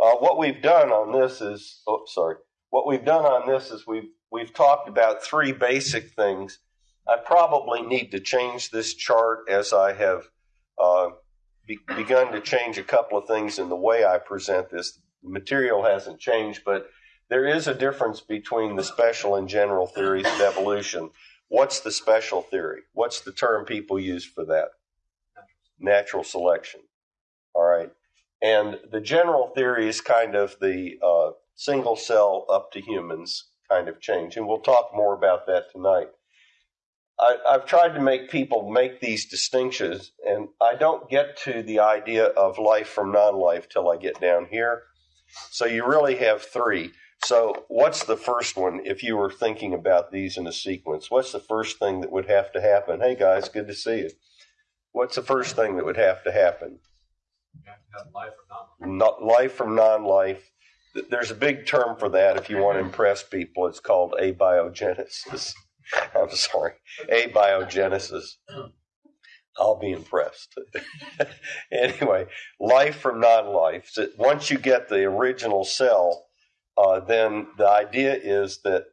Uh, what we've done on this is, oh, sorry. What we've done on this is we've we've talked about three basic things. I probably need to change this chart as I have uh, be, begun to change a couple of things in the way I present this. The material hasn't changed, but there is a difference between the special and general theories of evolution. What's the special theory? What's the term people use for that? Natural selection. All right. And the general theory is kind of the uh, single cell up to humans kind of change. And we'll talk more about that tonight. I, have tried to make people make these distinctions, and I don't get to the idea of life from non life till I get down here. So you really have three. So, what's the first one if you were thinking about these in a sequence? What's the first thing that would have to happen? Hey, guys, good to see you. What's the first thing that would have to happen? Life from non life from non life. There's a big term for that if you want to impress people. It's called abiogenesis. I'm sorry, abiogenesis. I'll be impressed. anyway, life from non life. So once you get the original cell, uh, then the idea is that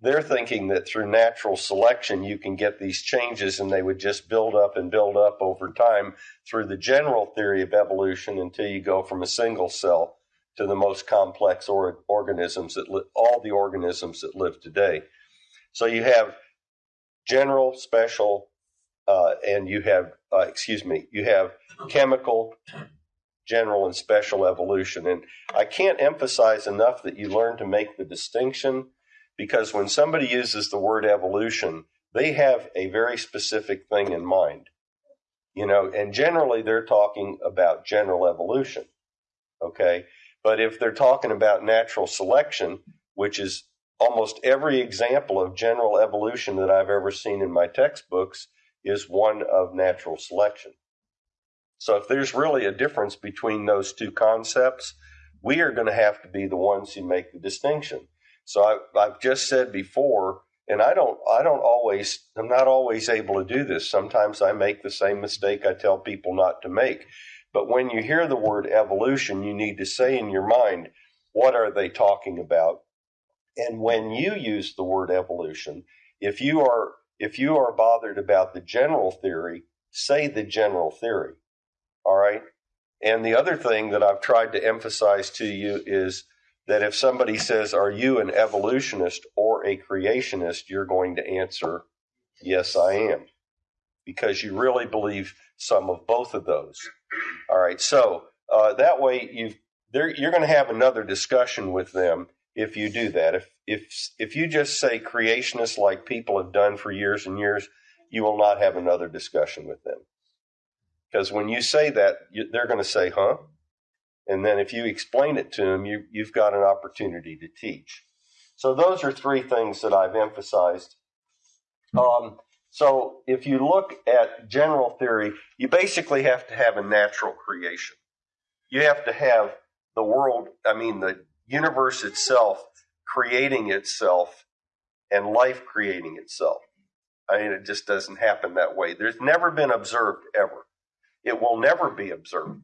they're thinking that through natural selection you can get these changes and they would just build up and build up over time through the general theory of evolution until you go from a single cell to the most complex or- organisms that li- all the organisms that live today. So you have general, special, uh, and you have uh, excuse me, you have chemical, general, and special evolution. And I can't emphasize enough that you learn to make the distinction because when somebody uses the word evolution, they have a very specific thing in mind. You know, and generally they're talking about general evolution. Okay. But if they're talking about natural selection, which is almost every example of general evolution that I've ever seen in my textbooks, is one of natural selection. So if there's really a difference between those two concepts, we are going to have to be the ones who make the distinction. So I, I've just said before, and I don't, I don't always, I'm not always able to do this. Sometimes I make the same mistake I tell people not to make. But when you hear the word evolution, you need to say in your mind, what are they talking about? And when you use the word evolution, if you are if you are bothered about the general theory, say the general theory. All right? And the other thing that I've tried to emphasize to you is that if somebody says, Are you an evolutionist or a creationist? you're going to answer, Yes, I am. Because you really believe some of both of those. All right, so uh, that way you've, you're going to have another discussion with them if you do that. If, if, if you just say creationists like people have done for years and years, you will not have another discussion with them. Because when you say that, you, they're going to say, huh? And then if you explain it to them, you, you've got an opportunity to teach. So those are three things that I've emphasized. Um, so if you look at general theory, you basically have to have a natural creation. You have to have the world, I mean, the universe itself creating itself and life creating itself. I mean, it just doesn't happen that way. There's never been observed ever. It will never be observed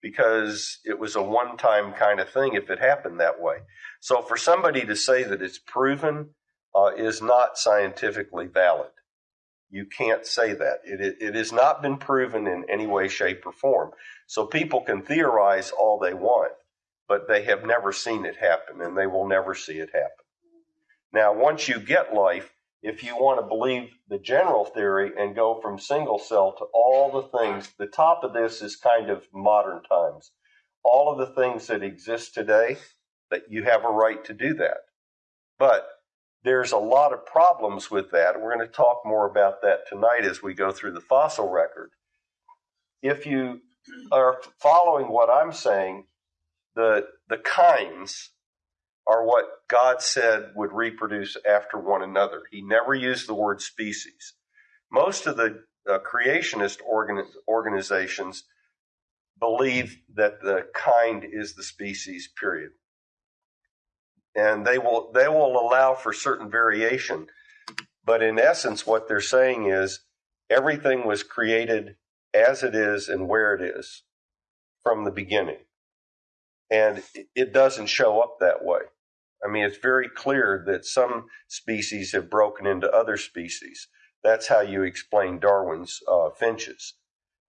because it was a one time kind of thing if it happened that way. So for somebody to say that it's proven uh, is not scientifically valid. You can't say that. It, it, it has not been proven in any way, shape, or form. So people can theorize all they want, but they have never seen it happen and they will never see it happen. Now, once you get life, if you want to believe the general theory and go from single cell to all the things, the top of this is kind of modern times. All of the things that exist today, that you have a right to do that. But there's a lot of problems with that. We're going to talk more about that tonight as we go through the fossil record. If you are following what I'm saying, the, the kinds are what God said would reproduce after one another. He never used the word species. Most of the uh, creationist organ- organizations believe that the kind is the species, period. And they will, they will allow for certain variation. But in essence, what they're saying is everything was created as it is and where it is from the beginning. And it doesn't show up that way. I mean, it's very clear that some species have broken into other species. That's how you explain Darwin's uh, finches.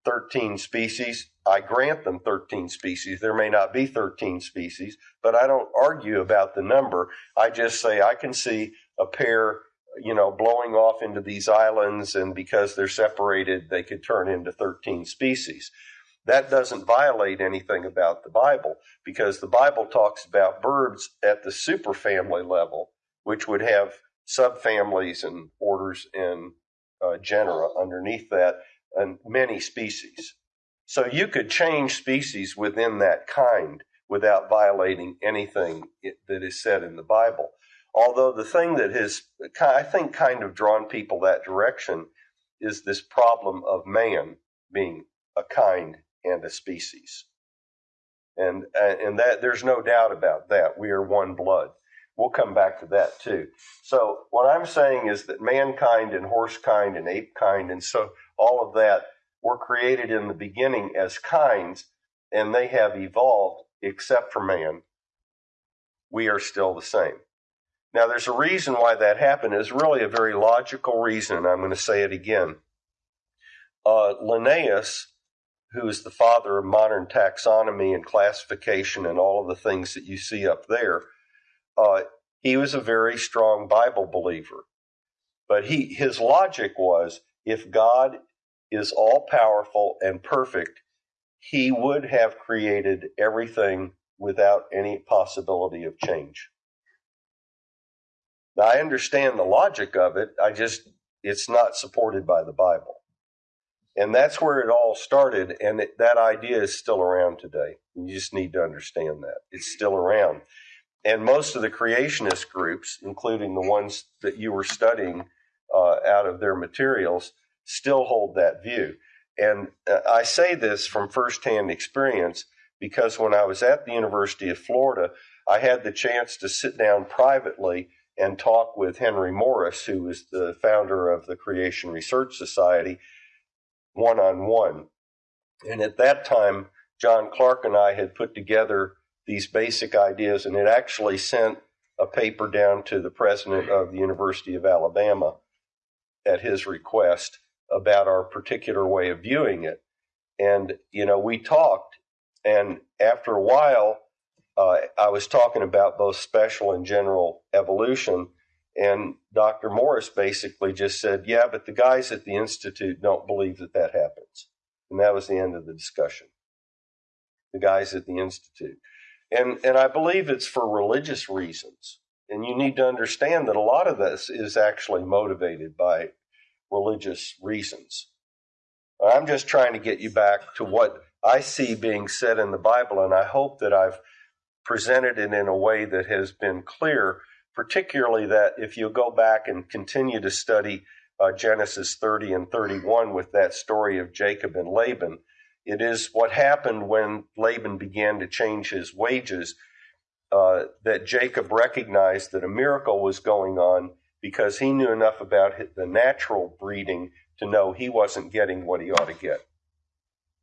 13 species, I grant them 13 species. There may not be 13 species, but I don't argue about the number. I just say I can see a pair, you know, blowing off into these islands, and because they're separated, they could turn into 13 species. That doesn't violate anything about the Bible because the Bible talks about birds at the superfamily level, which would have subfamilies and orders and uh, genera underneath that, and many species. So you could change species within that kind without violating anything that is said in the Bible. Although the thing that has, I think, kind of drawn people that direction is this problem of man being a kind and a species. And, and that there's no doubt about that. We are one blood. We'll come back to that too. So what I'm saying is that mankind and horse kind and ape kind and so all of that were created in the beginning as kinds and they have evolved except for man. We are still the same. Now there's a reason why that happened. It's really a very logical reason. I'm going to say it again. Uh, Linnaeus who is the father of modern taxonomy and classification and all of the things that you see up there, uh, he was a very strong Bible believer. But he, his logic was if God is all powerful and perfect, he would have created everything without any possibility of change. Now, I understand the logic of it, I just, it's not supported by the Bible. And that's where it all started. And it, that idea is still around today. You just need to understand that. It's still around. And most of the creationist groups, including the ones that you were studying uh, out of their materials, still hold that view. And uh, I say this from firsthand experience because when I was at the University of Florida, I had the chance to sit down privately and talk with Henry Morris, who was the founder of the Creation Research Society one on one. And at that time, John Clark and I had put together these basic ideas and it actually sent a paper down to the president of the University of Alabama at his request about our particular way of viewing it. And, you know, we talked, and after a while, uh, I was talking about both special and general evolution. And Dr. Morris basically just said, yeah, but the guys at the Institute don't believe that that happens. And that was the end of the discussion. The guys at the Institute. And, and I believe it's for religious reasons. And you need to understand that a lot of this is actually motivated by religious reasons. I'm just trying to get you back to what I see being said in the Bible, and I hope that I've presented it in a way that has been clear particularly that if you go back and continue to study uh, Genesis 30 and 31 with that story of Jacob and Laban, it is what happened when Laban began to change his wages uh, that Jacob recognized that a miracle was going on because he knew enough about the natural breeding to know he wasn't getting what he ought to get,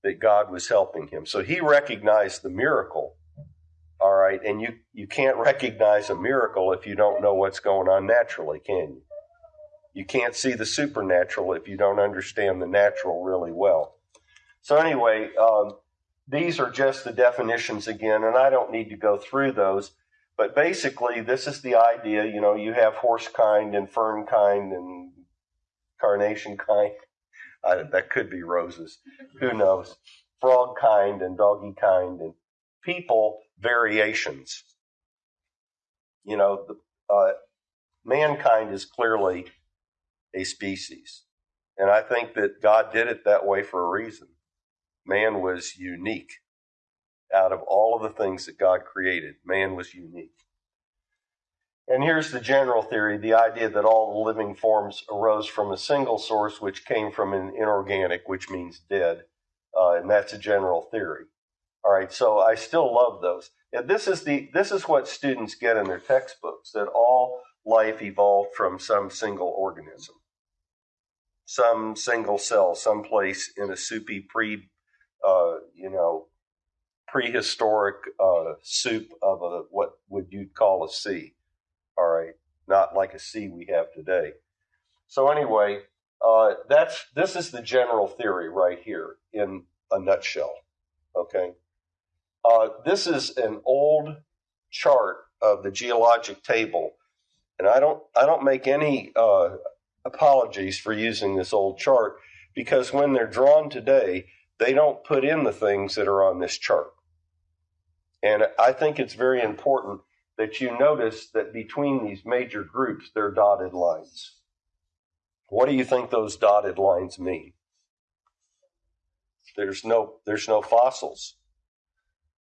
that God was helping him. So he recognized the miracle all right. And you, you can't recognize a miracle if you don't know what's going on naturally, can you? You can't see the supernatural if you don't understand the natural really well. So, anyway, um, these are just the definitions again, and I don't need to go through those. But basically, this is the idea you know, you have horse kind and fern kind and carnation kind. I, that could be roses. Who knows? Frog kind and doggy kind and people variations. You know, the, uh, mankind is clearly a species. And I think that God did it that way for a reason. Man was unique. Out of all of the things that God created, man was unique. And here's the general theory the idea that all the living forms arose from a single source, which came from an inorganic, which means dead. Uh, and that's a general theory. All right, so I still love those. And this is the this is what students get in their textbooks that all life evolved from some single organism, some single cell, someplace in a soupy pre, uh, you know, prehistoric uh, soup of a what would you call a sea. All right, not like a sea we have today. So anyway, uh, that's this is the general theory right here in a nutshell. Okay, uh, this is an old chart of the geologic table, and I don't I don't make any uh, apologies for using this old chart because when they're drawn today, they don't put in the things that are on this chart. And I think it's very important that you notice that between these major groups, there are dotted lines. What do you think those dotted lines mean? There's no, there's no fossils.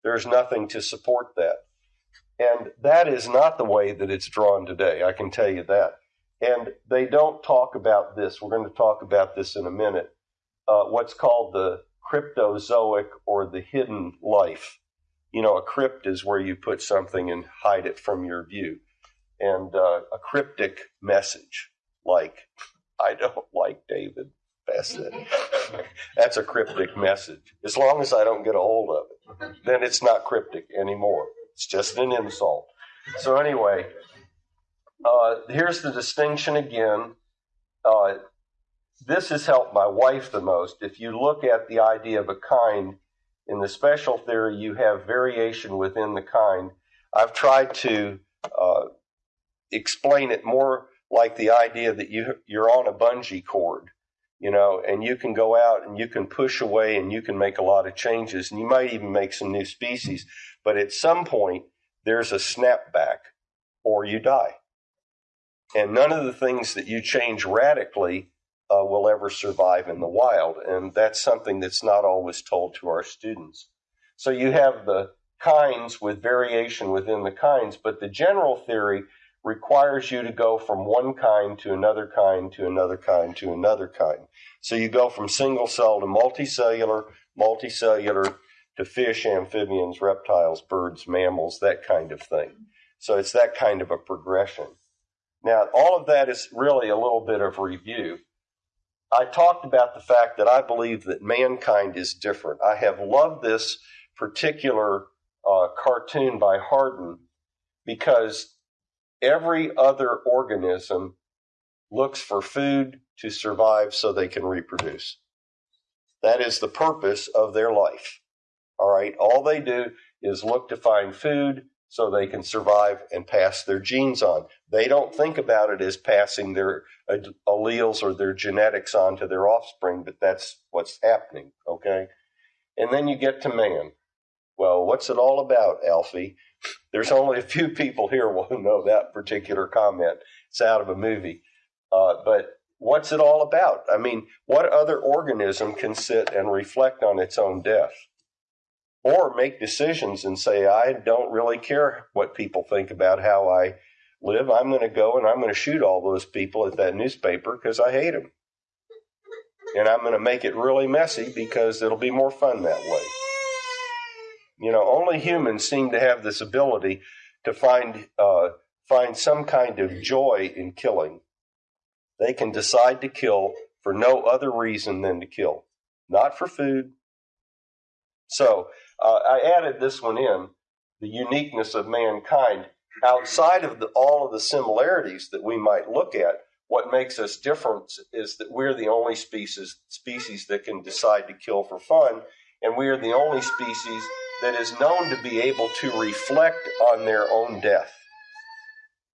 There's nothing to support that. And that is not the way that it's drawn today, I can tell you that. And they don't talk about this. We're going to talk about this in a minute. Uh, what's called the cryptozoic or the hidden life. You know, a crypt is where you put something and hide it from your view. And uh, a cryptic message, like, I don't like David. That's. That's a cryptic message. As long as I don't get a hold of it, then it's not cryptic anymore. It's just an insult. So, anyway, uh, here's the distinction again. Uh, this has helped my wife the most. If you look at the idea of a kind, in the special theory, you have variation within the kind. I've tried to uh, explain it more like the idea that you you're on a bungee cord, you know, and you can go out and you can push away and you can make a lot of changes, and you might even make some new species. But at some point, there's a snapback, or you die. And none of the things that you change radically uh, will ever survive in the wild. And that's something that's not always told to our students. So you have the kinds with variation within the kinds, but the general theory requires you to go from one kind to another kind to another kind to another kind. So you go from single cell to multicellular, multicellular to fish, amphibians, reptiles, birds, mammals, that kind of thing. So it's that kind of a progression. Now, all of that is really a little bit of review. I talked about the fact that I believe that mankind is different. I have loved this particular uh, cartoon by Hardin because every other organism looks for food to survive so they can reproduce. That is the purpose of their life. All right. All they do is look to find food so they can survive and pass their genes on. They don't think about it as passing their alleles or their genetics on to their offspring, but that's what's happening, okay? And then you get to man. Well, what's it all about, Alfie? There's only a few people here who know that particular comment. It's out of a movie. Uh, but what's it all about? I mean, what other organism can sit and reflect on its own death? or make decisions and say, I don't really care what people think about how I live. I'm going to go and I'm going to shoot all those people at that newspaper because I hate them. And I'm going to make it really messy because it'll be more fun that way. You know, only humans seem to have this ability to find uh, find some kind of joy in killing. They can decide to kill for no other reason than to kill, not for food. So uh, I added this one in the uniqueness of mankind. Outside of the, all of the similarities that we might look at, what makes us different is that we're the only species species that can decide to kill for fun, and we are the only species that is known to be able to reflect on their own death.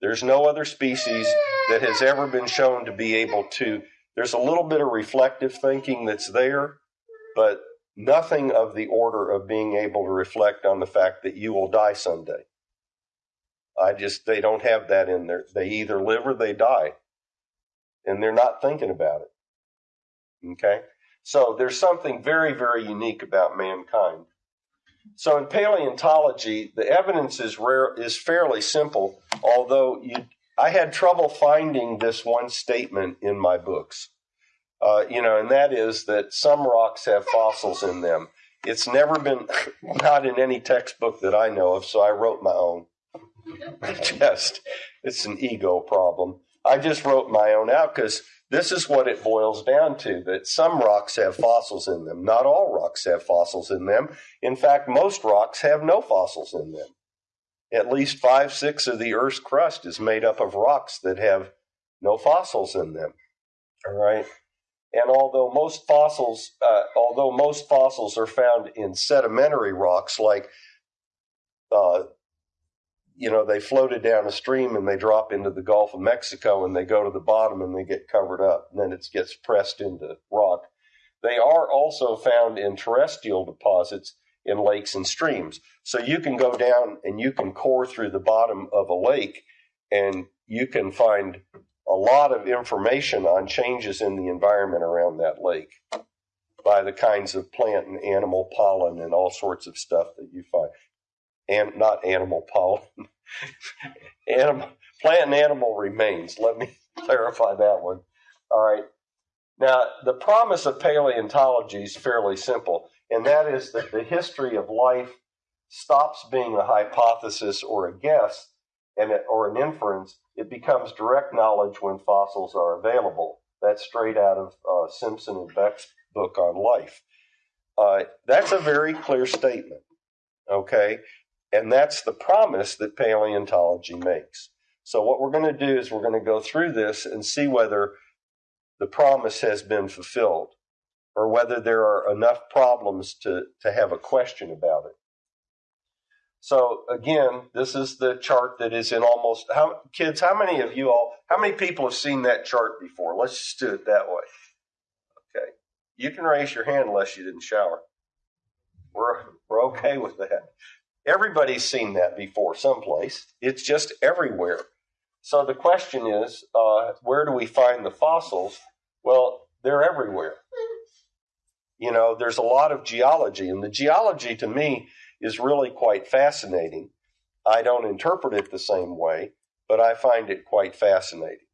There's no other species that has ever been shown to be able to. There's a little bit of reflective thinking that's there, but nothing of the order of being able to reflect on the fact that you will die someday. I just, they don't have that in there. They either live or they die. And they're not thinking about it. Okay? So there's something very, very unique about mankind. So in paleontology, the evidence is rare, is fairly simple, although you, I had trouble finding this one statement in my books. Uh, you know, and that is that some rocks have fossils in them. It's never been, not in any textbook that I know of, so I wrote my own. just, it's an ego problem. I just wrote my own out because this is what it boils down to that some rocks have fossils in them. Not all rocks have fossils in them. In fact, most rocks have no fossils in them. At least five, six of the Earth's crust is made up of rocks that have no fossils in them. All right. And although most fossils, uh, although most fossils are found in sedimentary rocks like uh, you know, they floated down a stream and they drop into the Gulf of Mexico and they go to the bottom and they get covered up and then it gets pressed into rock. They are also found in terrestrial deposits in lakes and streams. So you can go down and you can core through the bottom of a lake and you can find a lot of information on changes in the environment around that lake by the kinds of plant and animal pollen and all sorts of stuff that you find and not animal pollen, animal, plant and animal remains. Let me clarify that one. All right. Now, the promise of paleontology is fairly simple, and that is that the history of life stops being a hypothesis or a guess and or an inference. It becomes direct knowledge when fossils are available. That's straight out of uh, Simpson and Beck's book on life. Uh, that's a very clear statement. Okay, and that's the promise that paleontology makes. So, what we're going to do is we're going to go through this and see whether the promise has been fulfilled or whether there are enough problems to, to have a question about it. So, again, this is the chart that is in almost, how, kids, how many of you all, how many people have seen that chart before? Let's just do it that way. Okay. You can raise your hand unless you didn't shower. We're, we're okay with that. Everybody's seen that before someplace. It's just everywhere. So the question is, uh, where do we find the fossils? Well, they're everywhere. You know, there's a lot of geology, and the geology to me is really quite fascinating. I don't interpret it the same way, but I find it quite fascinating.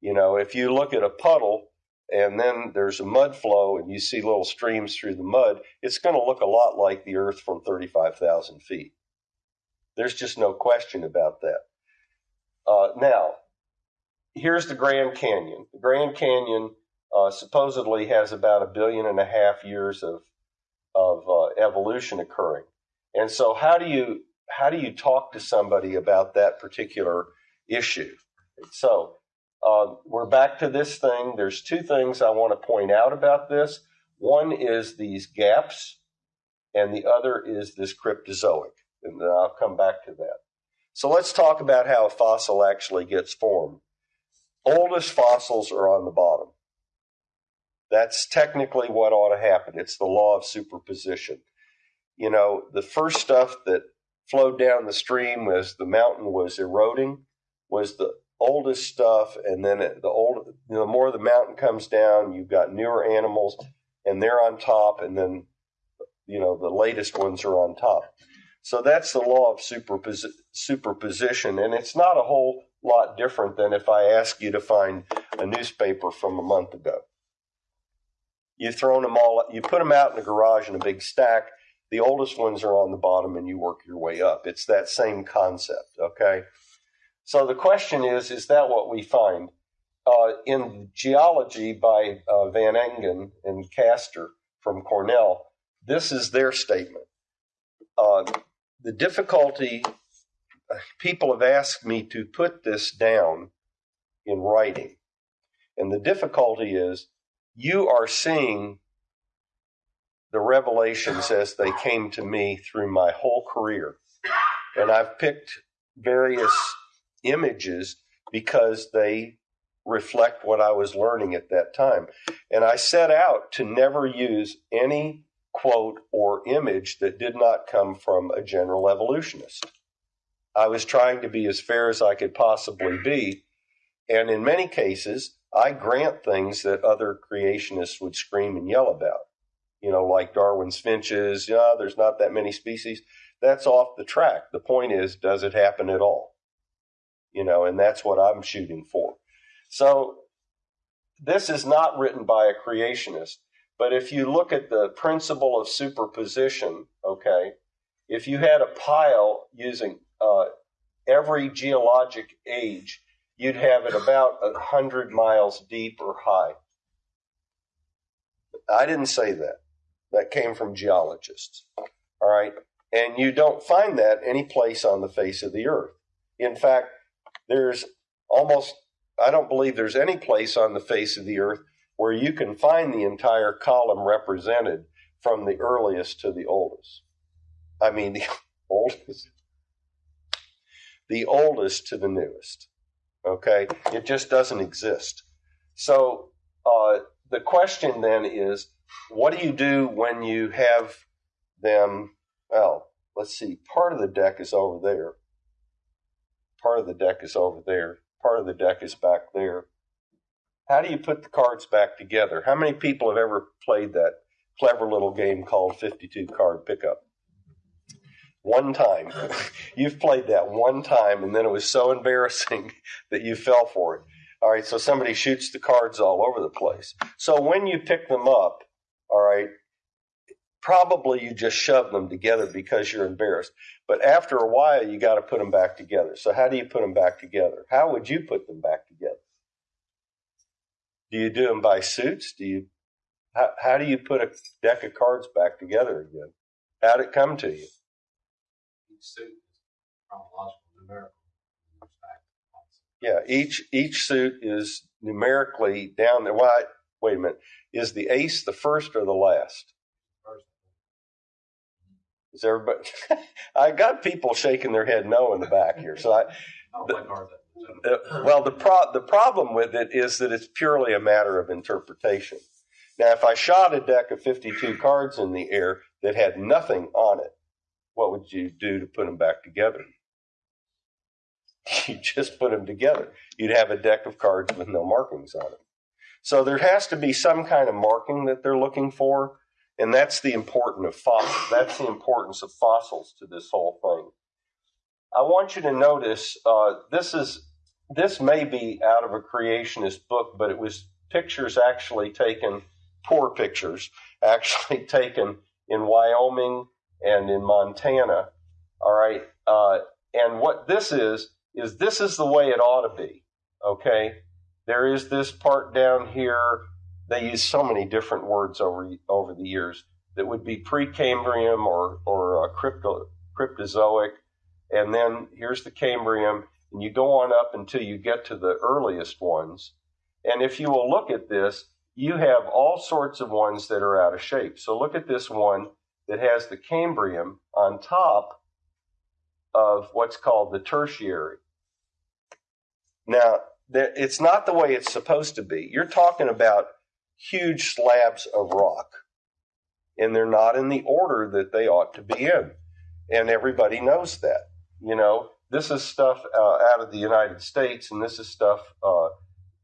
You know, if you look at a puddle and then there's a mud flow and you see little streams through the mud, it's going to look a lot like the Earth from 35,000 feet. There's just no question about that. Uh, now, here's the Grand Canyon. The Grand Canyon uh, supposedly has about a billion and a half years of of uh, evolution occurring, and so how do you how do you talk to somebody about that particular issue? So uh, we're back to this thing. There's two things I want to point out about this. One is these gaps, and the other is this cryptozoic. And I'll come back to that. So let's talk about how a fossil actually gets formed. Oldest fossils are on the bottom. That's technically what ought to happen. It's the law of superposition. You know, the first stuff that flowed down the stream as the mountain was eroding was the oldest stuff, and then the old, you know, the more the mountain comes down, you've got newer animals, and they're on top, and then you know the latest ones are on top. So that's the law of superpos- superposition, and it's not a whole lot different than if I ask you to find a newspaper from a month ago. You've thrown them all, you put them out in the garage in a big stack. The oldest ones are on the bottom, and you work your way up. It's that same concept, okay? So the question is, is that what we find? Uh, in Geology by uh, Van Engen and Caster from Cornell, this is their statement. Uh, the difficulty, people have asked me to put this down in writing. And the difficulty is you are seeing the revelations as they came to me through my whole career. And I've picked various images because they reflect what I was learning at that time. And I set out to never use any quote or image that did not come from a general evolutionist. I was trying to be as fair as I could possibly be. And in many cases, I grant things that other creationists would scream and yell about. You know, like Darwin's finches, yeah, there's not that many species. That's off the track. The point is, does it happen at all? You know, and that's what I'm shooting for. So this is not written by a creationist, but if you look at the principle of superposition, okay, if you had a pile using uh, every geologic age you'd have it about a hundred miles deep or high. I didn't say that. That came from geologists. All right. And you don't find that any place on the face of the earth. In fact, there's almost, I don't believe there's any place on the face of the earth where you can find the entire column represented from the earliest to the oldest. I mean, the oldest, the oldest to the newest. Okay, it just doesn't exist. So uh, the question then is, what do you do when you have them? Well, let's see. Part of the deck is over there. Part of the deck is over there. Part of the deck is back there. How do you put the cards back together? How many people have ever played that clever little game called 52 card pickup? One time. You've played that one time, and then it was so embarrassing that you fell for it. All right, so somebody shoots the cards all over the place. So when you pick them up, all right, probably you just shove them together because you're embarrassed. But after a while, you got to put them back together. So how do you put them back together? How would you put them back together? Do you do them by suits? Do you how, how do you put a deck of cards back together again? How'd it come to you? Each suit is chronological, numerical. Yeah, each each suit is numerically down there. Why? Wait a minute. Is the ace the first or the last? Is everybody? I got people shaking their head no in the back here. So I, I don't play cards that Uh, well, the pro- the problem with it is that it's purely a matter of interpretation. Now, if I shot a deck of 52 cards in the air that had nothing on it, what would you do to put them back together? You just put them together. You'd have a deck of cards with no markings on it. So there has to be some kind of marking that they're looking for, and that's the of fossils. That's the importance of fossils to this whole thing. I want you to notice uh, this is this may be out of a creationist book, but it was pictures actually taken, poor pictures, actually taken in Wyoming and in Montana. All right, uh, and what this is is this is the way it ought to be. Okay, there is this part down here. They use so many different words over over the years that would be Precambrian or or uh, crypto, cryptozoic, and then here's the Cambrian, and you go on up until you get to the earliest ones. And if you will look at this, you have all sorts of ones that are out of shape. So look at this one that has the Cambrian on top of what's called the tertiary. Now, it's not the way it's supposed to be. You're talking about huge slabs of rock, and they're not in the order that they ought to be in. And everybody knows that. You know, this is stuff uh, out of the United States, and this is stuff uh,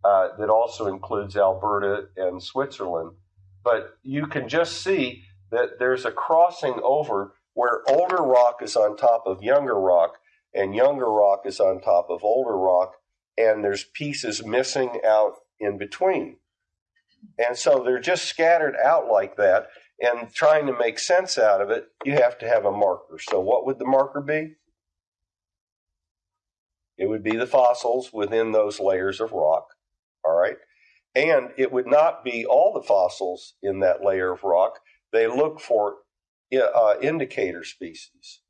uh, that also includes Alberta and Switzerland. But you can just see that there's a crossing over where older rock is on top of younger rock, and younger rock is on top of older rock, and there's pieces missing out in between. And so they're just scattered out like that, and trying to make sense out of it, you have to have a marker. So, what would the marker be? It would be the fossils within those layers of rock. All right. And it would not be all the fossils in that layer of rock. They look for uh, indicator species.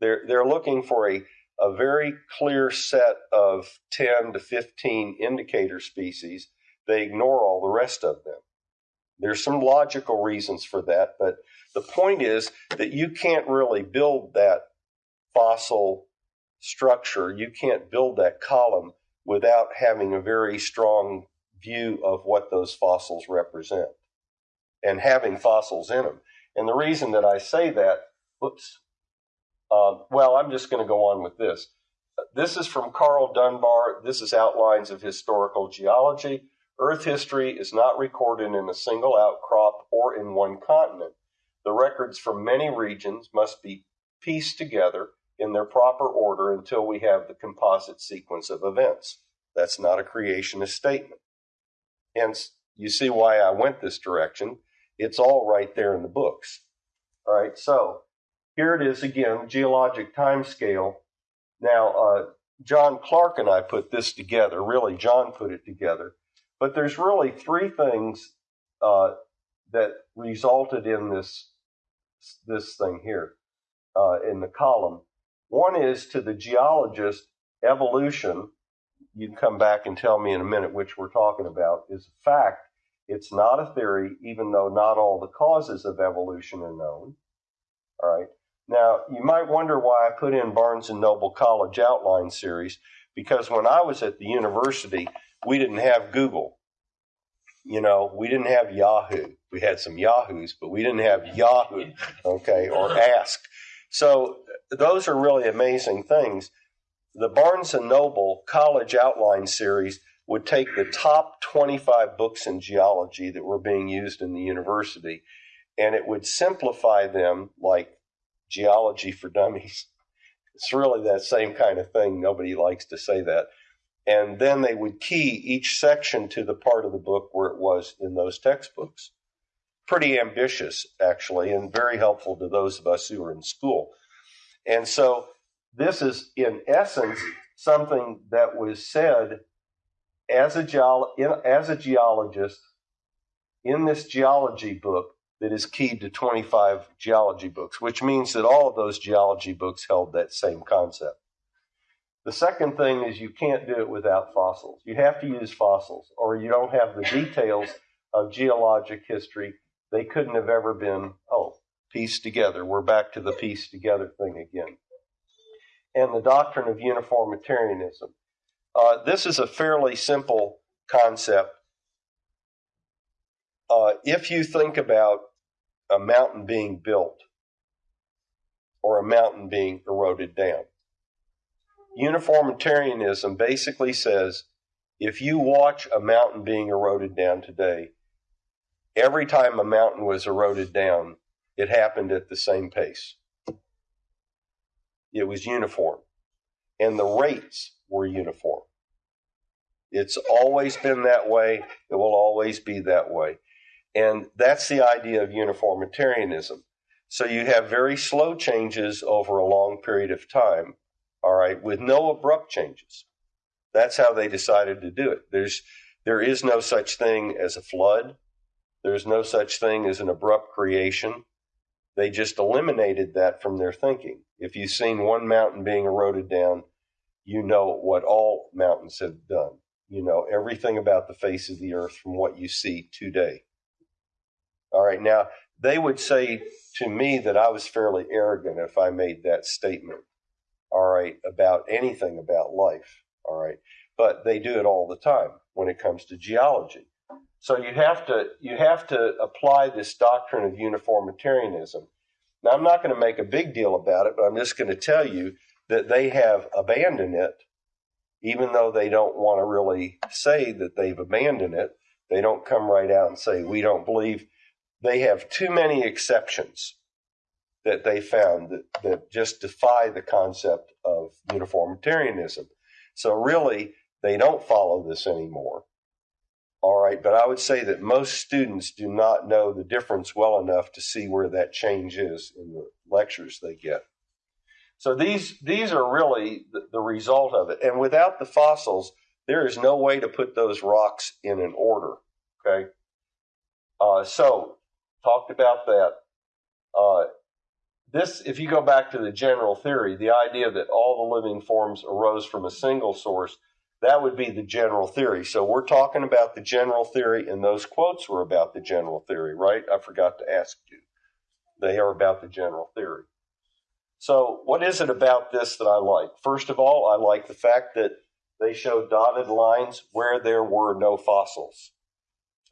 They're, they're looking for a, a very clear set of 10 to 15 indicator species. They ignore all the rest of them. There's some logical reasons for that, but the point is that you can't really build that fossil structure, you can't build that column without having a very strong view of what those fossils represent and having fossils in them. And the reason that I say that, whoops, uh, well, I'm just going to go on with this. This is from Carl Dunbar. This is Outlines of Historical Geology. Earth history is not recorded in a single outcrop or in one continent. The records from many regions must be pieced together in their proper order until we have the composite sequence of events. That's not a creationist statement. Hence, you see why I went this direction. It's all right there in the books. All right, so here it is again, geologic time scale. Now, uh, John Clark and I put this together. Really, John put it together. But there's really three things uh, that resulted in this this thing here uh, in the column. One is to the geologist, evolution. You can come back and tell me in a minute which we're talking about. Is a fact. It's not a theory, even though not all the causes of evolution are known. All right. Now, you might wonder why I put in Barnes and Noble College Outline Series, because when I was at the university, we didn't have Google. You know, we didn't have Yahoo. We had some Yahoos, but we didn't have Yahoo, okay, or Ask. So those are really amazing things. The Barnes and Noble College Outline Series would take the top 25 books in geology that were being used in the university and it would simplify them like geology for dummies. It's really that same kind of thing. Nobody likes to say that. And then they would key each section to the part of the book where it was in those textbooks. Pretty ambitious, actually, and very helpful to those of us who are in school. And so this is, in essence, something that was said as a, geolo- in, as a geologist in this geology book that is keyed to 25 geology books, which means that all of those geology books held that same concept. The second thing is you can't do it without fossils. You have to use fossils, or you don't have the details of geologic history. They couldn't have ever been, oh, pieced together. We're back to the piece together thing again. And the doctrine of uniformitarianism. Uh, this is a fairly simple concept. Uh, if you think about a mountain being built or a mountain being eroded down. Uniformitarianism basically says if you watch a mountain being eroded down today, every time a mountain was eroded down, it happened at the same pace. It was uniform. And the rates were uniform. It's always been that way. It will always be that way. And that's the idea of uniformitarianism. So you have very slow changes over a long period of time, all right, with no abrupt changes. That's how they decided to do it. There's there is no such thing as a flood. There's no such thing as an abrupt creation. They just eliminated that from their thinking. If you've seen one mountain being eroded down, you know what all mountains have done. You know everything about the face of the earth from what you see today. All right. Now, they would say to me that I was fairly arrogant if I made that statement. All right. About anything about life. All right. But they do it all the time when it comes to geology. So you have to you have to apply this doctrine of uniformitarianism. Now I'm not going to make a big deal about it, but I'm just going to tell you that they have abandoned it, even though they don't want to really say that they've abandoned it. They don't come right out and say we don't believe they have too many exceptions that they found that, that just defy the concept of uniformitarianism. So really, they don't follow this anymore. All right, but I would say that most students do not know the difference well enough to see where that change is in the lectures they get. So these these are really the, the result of it. And without the fossils, there is no way to put those rocks in an order. Okay. Uh, so talked about that. Uh, this, if you go back to the general theory, the idea that all the living forms arose from a single source, that would be the general theory. So we're talking about the general theory, and those quotes were about the general theory, right? I forgot to ask you. They are about the general theory. So, what is it about this that I like? First of all, I like the fact that they show dotted lines where there were no fossils.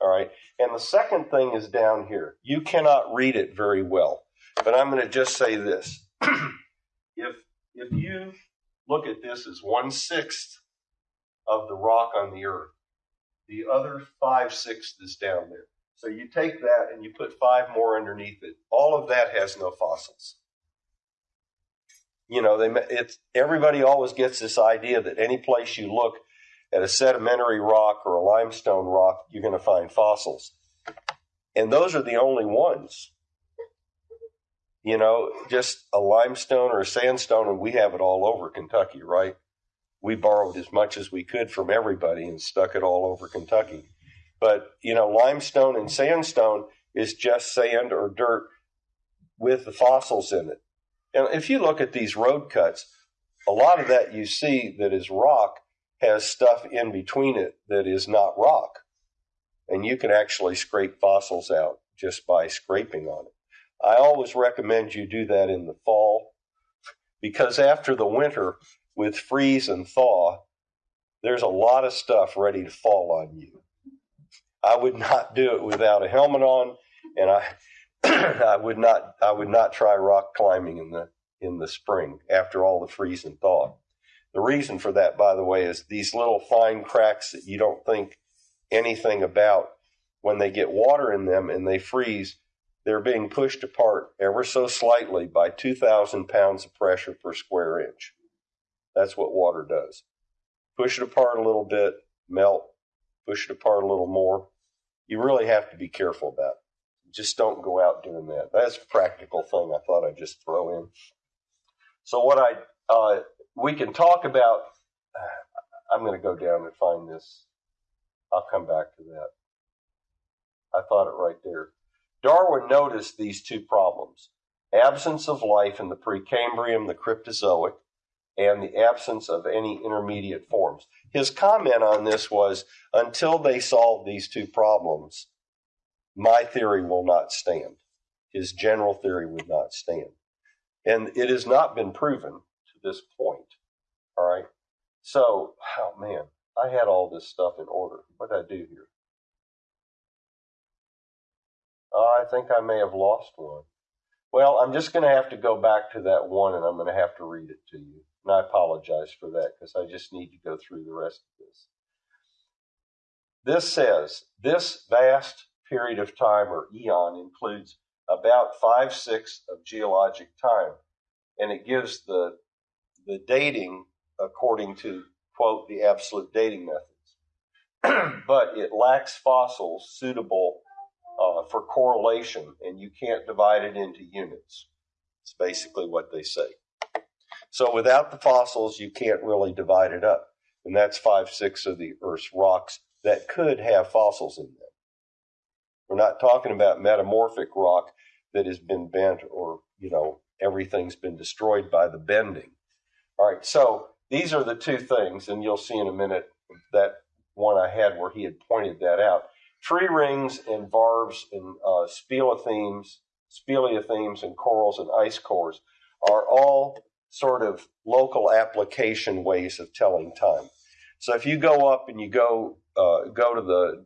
All right. And the second thing is down here. You cannot read it very well, but I'm going to just say this. if if you look at this as one sixth of the rock on the earth, the other five sixths is down there. So you take that and you put five more underneath it. All of that has no fossils. You know, they it's everybody always gets this idea that any place you look at a sedimentary rock or a limestone rock, you're going to find fossils. And those are the only ones. You know, just a limestone or a sandstone, and we have it all over Kentucky, right? we borrowed as much as we could from everybody and stuck it all over Kentucky. But, you know, limestone and sandstone is just sand or dirt with the fossils in it. And if you look at these road cuts, a lot of that you see that is rock has stuff in between it that is not rock. And you can actually scrape fossils out just by scraping on it. I always recommend you do that in the fall because after the winter, with freeze and thaw, there's a lot of stuff ready to fall on you. I would not do it without a helmet on, and I I would not I would not try rock climbing in the in the spring after all the freeze and thaw. The reason for that, by the way, is these little fine cracks that you don't think anything about when they get water in them and they freeze, they're being pushed apart ever so slightly by 2,000 pounds of pressure per square inch. That's what water does. Push it apart a little bit, melt, push it apart a little more. You really have to be careful about it. Just don't go out doing that. That's a practical thing I thought I'd just throw in. So what I uh, we can talk about. I'm going to go down and find this. I'll come back to that. I thought it right there. Darwin noticed these two problems absence of life in the Precambrian, the Cryptozoic, and the absence of any intermediate forms. His comment on this was until they solve these two problems, my theory will not stand. His general theory would not stand. And it has not been proven to this point. All right. So, oh man, I had all this stuff in order. What did I do here? Uh, I think I may have lost one. Well, I'm just going to have to go back to that one and I'm going to have to read it to you. And I apologize for that because I just need to go through the rest of this. This says this vast period of time or eon includes about five sixths of geologic time, and it gives the the dating according to quote the absolute dating methods, but it lacks fossils suitable for correlation, and you can't divide it into units. It's basically what they say. So without the fossils, you can't really divide it up. And that's five sixths of the Earth's rocks that could have fossils in them. We're not talking about metamorphic rock that has been bent or, you know, everything's been destroyed by the bending. All right, so these are the two things, and you'll see in a minute that one I had where he had pointed that out. Tree rings and varves and uh, speleothems, speleothems and corals and ice cores are all sort of local application ways of telling time. So if you go up and you go uh, go to the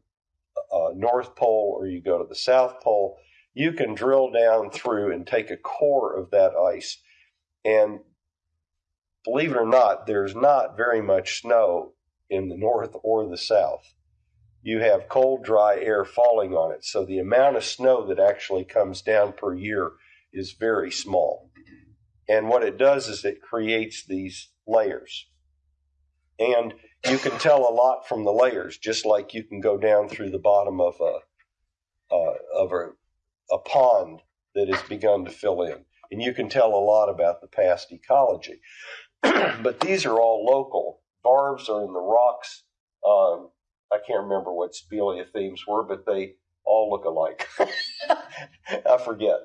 uh, North Pole or you go to the South Pole, you can drill down through and take a core of that ice. And believe it or not, there's not very much snow in the North or the South. You have cold, dry air falling on it. So the amount of snow that actually comes down per year is very small. And what it does is it creates these layers. And you can tell a lot from the layers, just like you can go down through the bottom of a uh, of a, a pond that has begun to fill in, and you can tell a lot about the past ecology. but these are all local. Varves are in the rocks. Um, I can't remember what speleothems were, but they all look alike. I forget.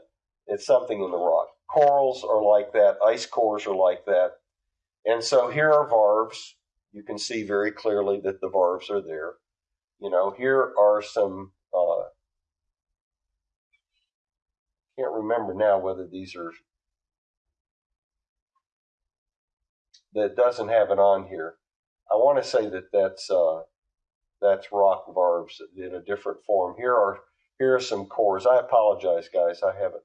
It's something in the rock. Corals are like that. Ice cores are like that. And so here are varves. You can see very clearly that the varves are there. You know, here are some, uh, can't remember now whether these are, that doesn't have it on here. I want to say that that's, uh, that's rock varves in a different form. Here are, here are some cores. I apologize, guys. I haven't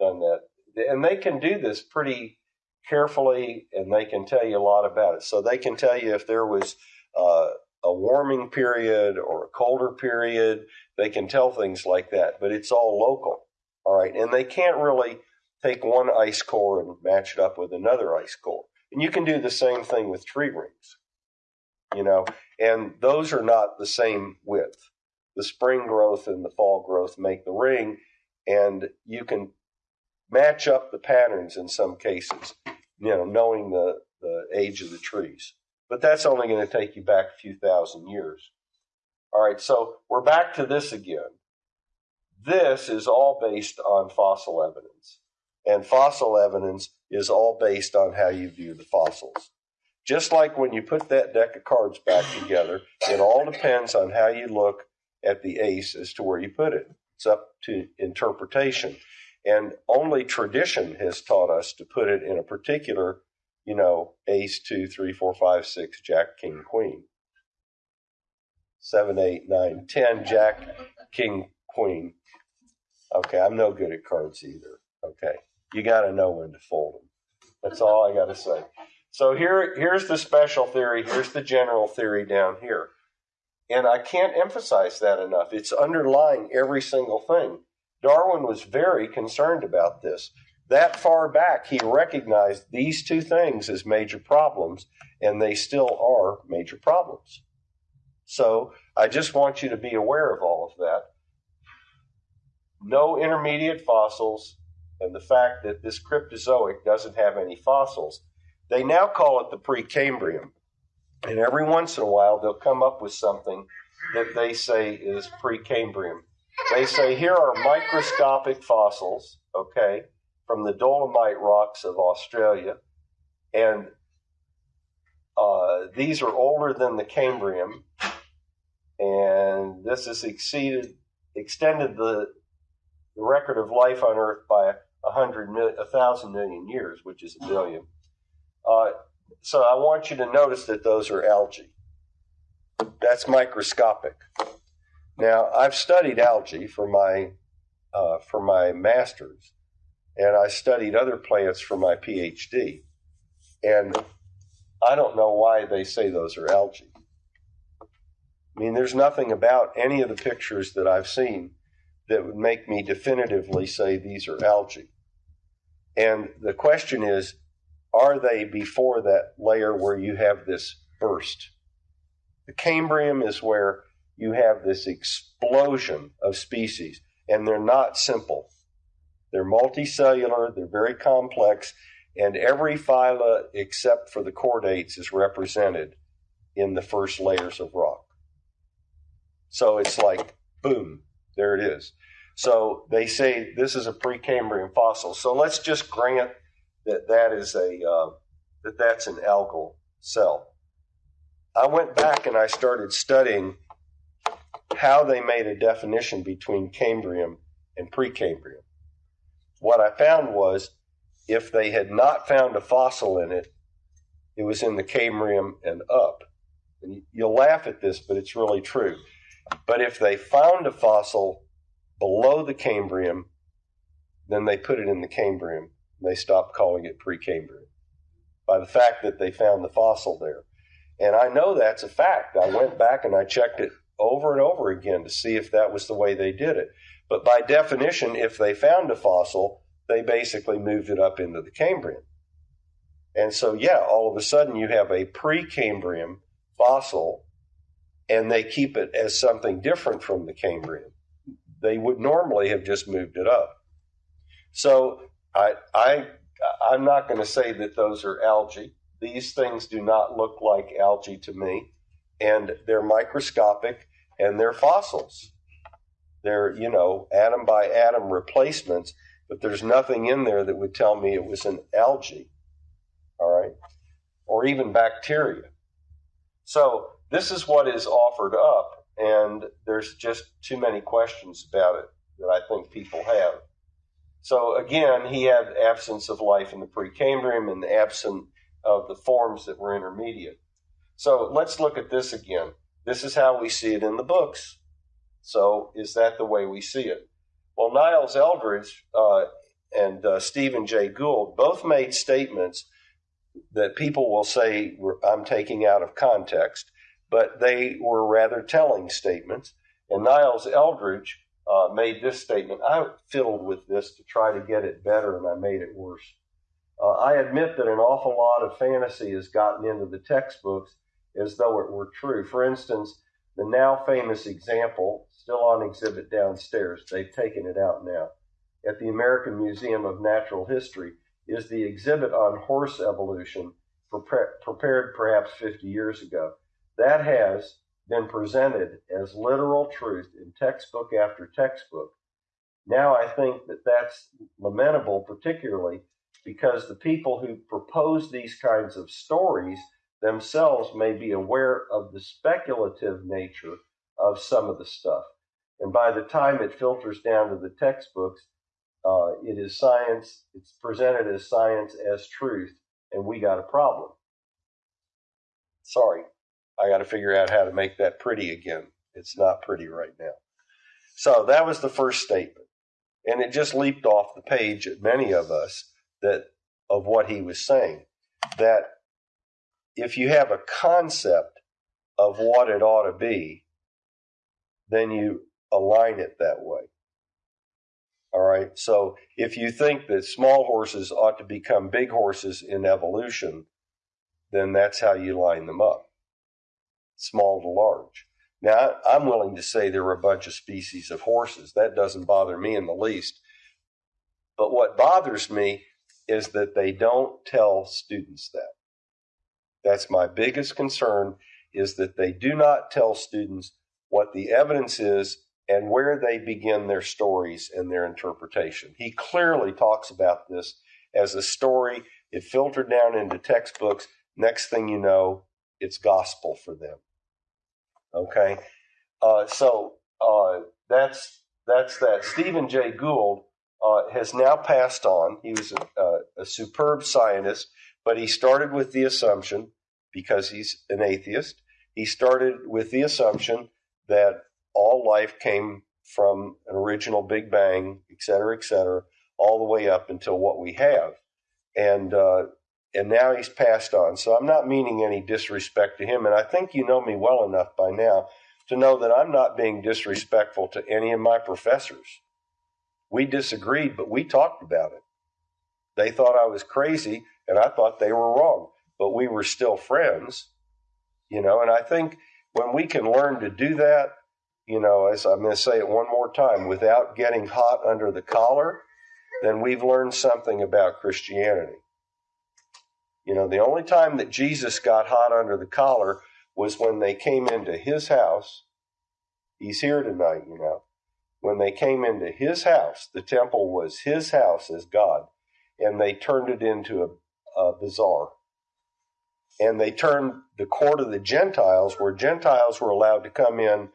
done that and they can do this pretty carefully and they can tell you a lot about it. So they can tell you if there was uh, a warming period or a colder period. They can tell things like that, but it's all local. All right. And they can't really take one ice core and match it up with another ice core. And you can do the same thing with tree rings, you know, and those are not the same width. The spring growth and the fall growth make the ring, and you can match up the patterns in some cases, you know, knowing the, the age of the trees. but that's only going to take you back a few thousand years. All right, so we're back to this again. This is all based on fossil evidence, and fossil evidence is all based on how you view the fossils. Just like when you put that deck of cards back together, it all depends on how you look at the ace as to where you put it. It's up to interpretation. And only tradition has taught us to put it in a particular, you know, ace, two, three, four, five, six, jack, king, queen. Seven, eight, nine, ten, jack, king, queen. Okay, I'm no good at cards either. Okay, you got to know when to fold them. That's all I got to say. So here, here's the special theory. Here's the general theory down here. And I can't emphasize that enough. It's underlying every single thing. Darwin was very concerned about this. That far back, he recognized these two things as major problems, and they still are major problems. So I just want you to be aware of all of that. No intermediate fossils, and the fact that this Cryptozoic doesn't have any fossils they now call it the Precambrian. And every once in a while, they'll come up with something that they say is Precambrian. They say here are microscopic fossils, okay, from the Dolomite rocks of Australia. And uh, these are older than the Cambrian. And this has exceeded, extended the, the record of life on Earth by a hundred, a thousand million years, which is a billion. Uh, so I want you to notice that those are algae. That's microscopic. Now I've studied algae for my uh, for my master's, and I studied other plants for my PhD, and I don't know why they say those are algae. I mean, there's nothing about any of the pictures that I've seen that would make me definitively say these are algae. And the question is are they before that layer where you have this burst? The Cambrian is where you have this explosion of species, and they're not simple. They're multicellular, they're very complex, and every phyla except for the chordates is represented in the first layers of rock. So it's like, boom, there it is. So they say this is a Precambrian fossil. So let's just grant that that is a uh, that that's an algal cell. I went back and I started studying how they made a definition between Cambrian and Precambrian. What I found was if they had not found a fossil in it, it was in the Cambrian and up. And you'll laugh at this, but it's really true. But if they found a fossil below the Cambrian, then they put it in the Cambrian they stopped calling it Precambrian by the fact that they found the fossil there. And I know that's a fact. I went back and I checked it over and over again to see if that was the way they did it. But by definition, if they found a fossil, they basically moved it up into the Cambrian. And so, yeah, all of a sudden you have a Precambrian fossil, and they keep it as something different from the Cambrian. They would normally have just moved it up. So I, I, I'm not going to say that those are algae. These things do not look like algae to me, and they're microscopic and they're fossils. They're, you know, atom by atom replacements, but there's nothing in there that would tell me it was an algae, all right, or even bacteria. So this is what is offered up, and there's just too many questions about it that I think people have. So again, he had absence of life in the Precambrian and the absence of the forms that were intermediate. So let's look at this again. This is how we see it in the books. So is that the way we see it? Well, Niles Eldredge uh, and uh, Stephen Jay Gould both made statements that people will say I'm taking out of context, but they were rather telling statements. And Niles Eldredge uh, made this statement. I fiddled with this to try to get it better, and I made it worse. Uh, I admit that an awful lot of fantasy has gotten into the textbooks as though it were true. For instance, the now famous example, still on exhibit downstairs, they've taken it out now, at the American Museum of Natural History, is the exhibit on horse evolution prepared perhaps 50 years ago. That has been presented as literal truth in textbook after textbook. Now I think that that's lamentable, particularly because the people who propose these kinds of stories themselves may be aware of the speculative nature of some of the stuff. And by the time it filters down to the textbooks, uh, it is science, it's presented as science as truth, and we got a problem. Sorry, I got to figure out how to make that pretty again. It's not pretty right now. So that was the first statement. And it just leaped off the page at many of us that of what he was saying. That if you have a concept of what it ought to be, then you align it that way. All right. So if you think that small horses ought to become big horses in evolution, then that's how you line them up small to large. Now, I'm willing to say there were a bunch of species of horses. That doesn't bother me in the least. But what bothers me is that they don't tell students that. That's my biggest concern is that they do not tell students what the evidence is and where they begin their stories and their interpretation. He clearly talks about this as a story. It filtered down into textbooks. Next thing you know, it's gospel for them. Okay, uh, so uh, that's that's that. Stephen Jay Gould uh, has now passed on. He was a, a, superb scientist, but he started with the assumption, because he's an atheist, he started with the assumption that all life came from an original Big Bang, et cetera, et cetera, all the way up until what we have. And uh, and now he's passed on. So I'm not meaning any disrespect to him. And I think you know me well enough by now to know that I'm not being disrespectful to any of my professors. We disagreed, but we talked about it. They thought I was crazy, and I thought they were wrong, but we were still friends, you know. And I think when we can learn to do that, you know, as I'm going to say it one more time, without getting hot under the collar, then we've learned something about Christianity. You know, the only time that Jesus got hot under the collar was when they came into his house. He's here tonight, you know. When they came into his house, the temple was his house as God, and they turned it into a, a bazaar. And they turned the court of the Gentiles, where Gentiles were allowed to come in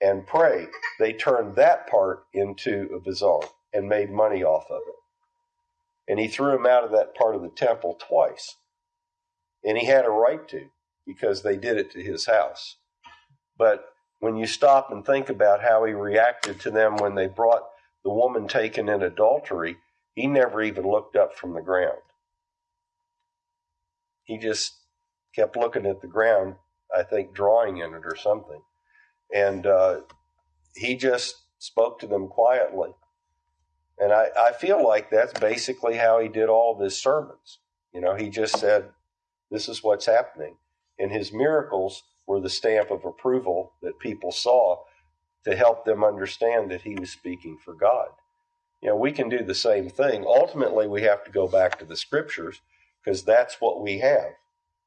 and pray, they turned that part into a bazaar and made money off of it. And he threw them out of that part of the temple twice. And he had a right to because they did it to his house. But when you stop and think about how he reacted to them when they brought the woman taken in adultery, he never even looked up from the ground. He just kept looking at the ground, I think drawing in it or something. And uh, he just spoke to them quietly. And I, I feel like that's basically how he did all of his sermons. You know, he just said, this is what's happening. And his miracles were the stamp of approval that people saw to help them understand that he was speaking for God. You know, we can do the same thing. Ultimately, we have to go back to the scriptures because that's what we have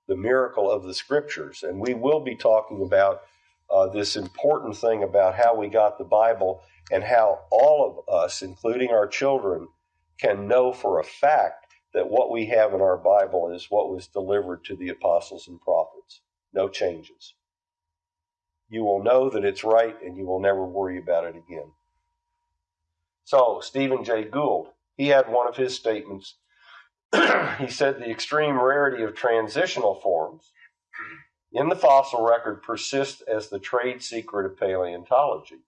the miracle of the scriptures. And we will be talking about uh, this important thing about how we got the Bible and how all of us, including our children, can know for a fact that what we have in our Bible is what was delivered to the apostles and prophets. No changes. You will know that it's right and you will never worry about it again. So, Stephen Jay Gould, he had one of his statements. he said the extreme rarity of transitional forms in the fossil record persists as the trade secret of paleontology.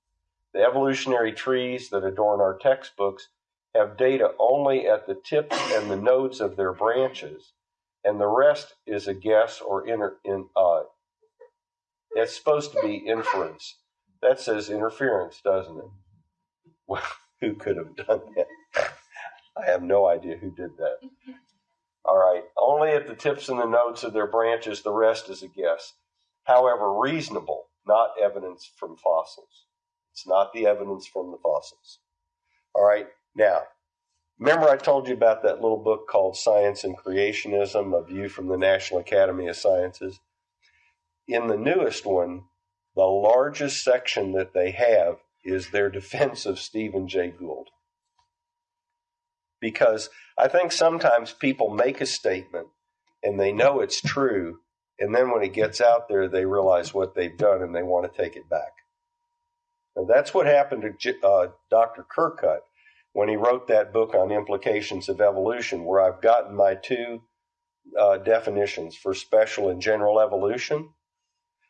The evolutionary trees that adorn our textbooks have data only at the tips and the nodes of their branches, and the rest is a guess or inter, in, uh, it's supposed to be inference. That says interference, doesn't it? Well, who could have done that? I have no idea who did that. All right, only at the tips and the nodes of their branches, the rest is a guess. However, reasonable, not evidence from fossils. It's not the evidence from the fossils. All right, now, Remember, I told you about that little book called Science and Creationism, a view from the National Academy of Sciences? In the newest one, the largest section that they have is their defense of Stephen Jay Gould. Because I think sometimes people make a statement and they know it's true, and then when it gets out there, they realize what they've done and they want to take it back. And that's what happened to uh, Dr. Kerkut when he wrote that book on implications of evolution, where I've gotten my two uh, definitions for special and general evolution.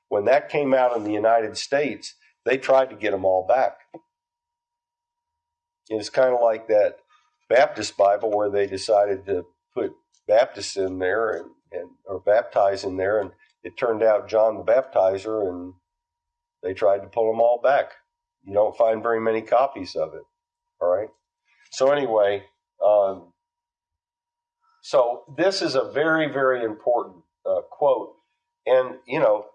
When that came out in the United States, they tried to get them all back. It's kind of like that Baptist Bible where they decided to put Baptists in there and, and or baptize in there, and it turned out John the Baptizer, and they tried to pull them all back. You don't find very many copies of it. So anyway, um, so this is a very, very important uh, quote, and you know,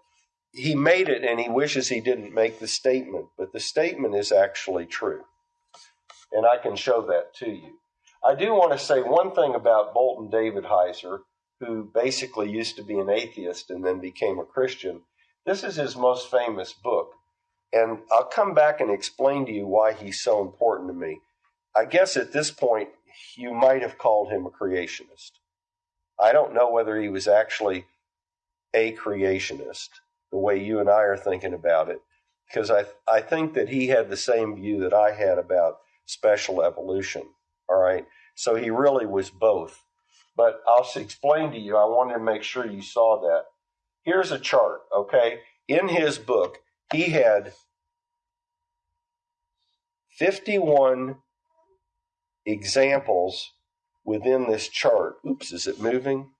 he made it, and he wishes he didn't make the statement, but the statement is actually true, and I can show that to you. I do want to say one thing about Bolton Davidheiser, who basically used to be an atheist and then became a Christian. This is his most famous book, and I'll come back and explain to you why he's so important to me. I guess at this point, you might have called him a creationist. I don't know whether he was actually a creationist, the way you and I are thinking about it, because I, I think that he had the same view that I had about special evolution. All right. So he really was both. But I'll explain to you, I wanted to make sure you saw that. Here's a chart, okay? In his book, he had 51 examples within this chart. Oops, is it moving?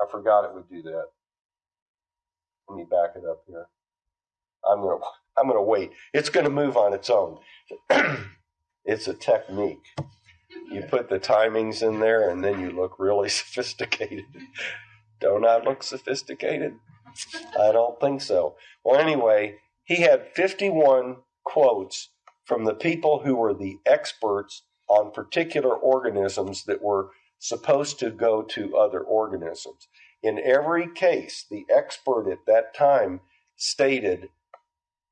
I forgot it would do that. Let me back it up here. I'm gonna I'm gonna wait. It's gonna move on its own. it's a technique. You put the timings in there and then you look really sophisticated. Don't I look sophisticated? I don't think so. Well, anyway, he had 51 quotes from the people who were the experts on particular organisms that were supposed to go to other organisms. In every case, the expert at that time stated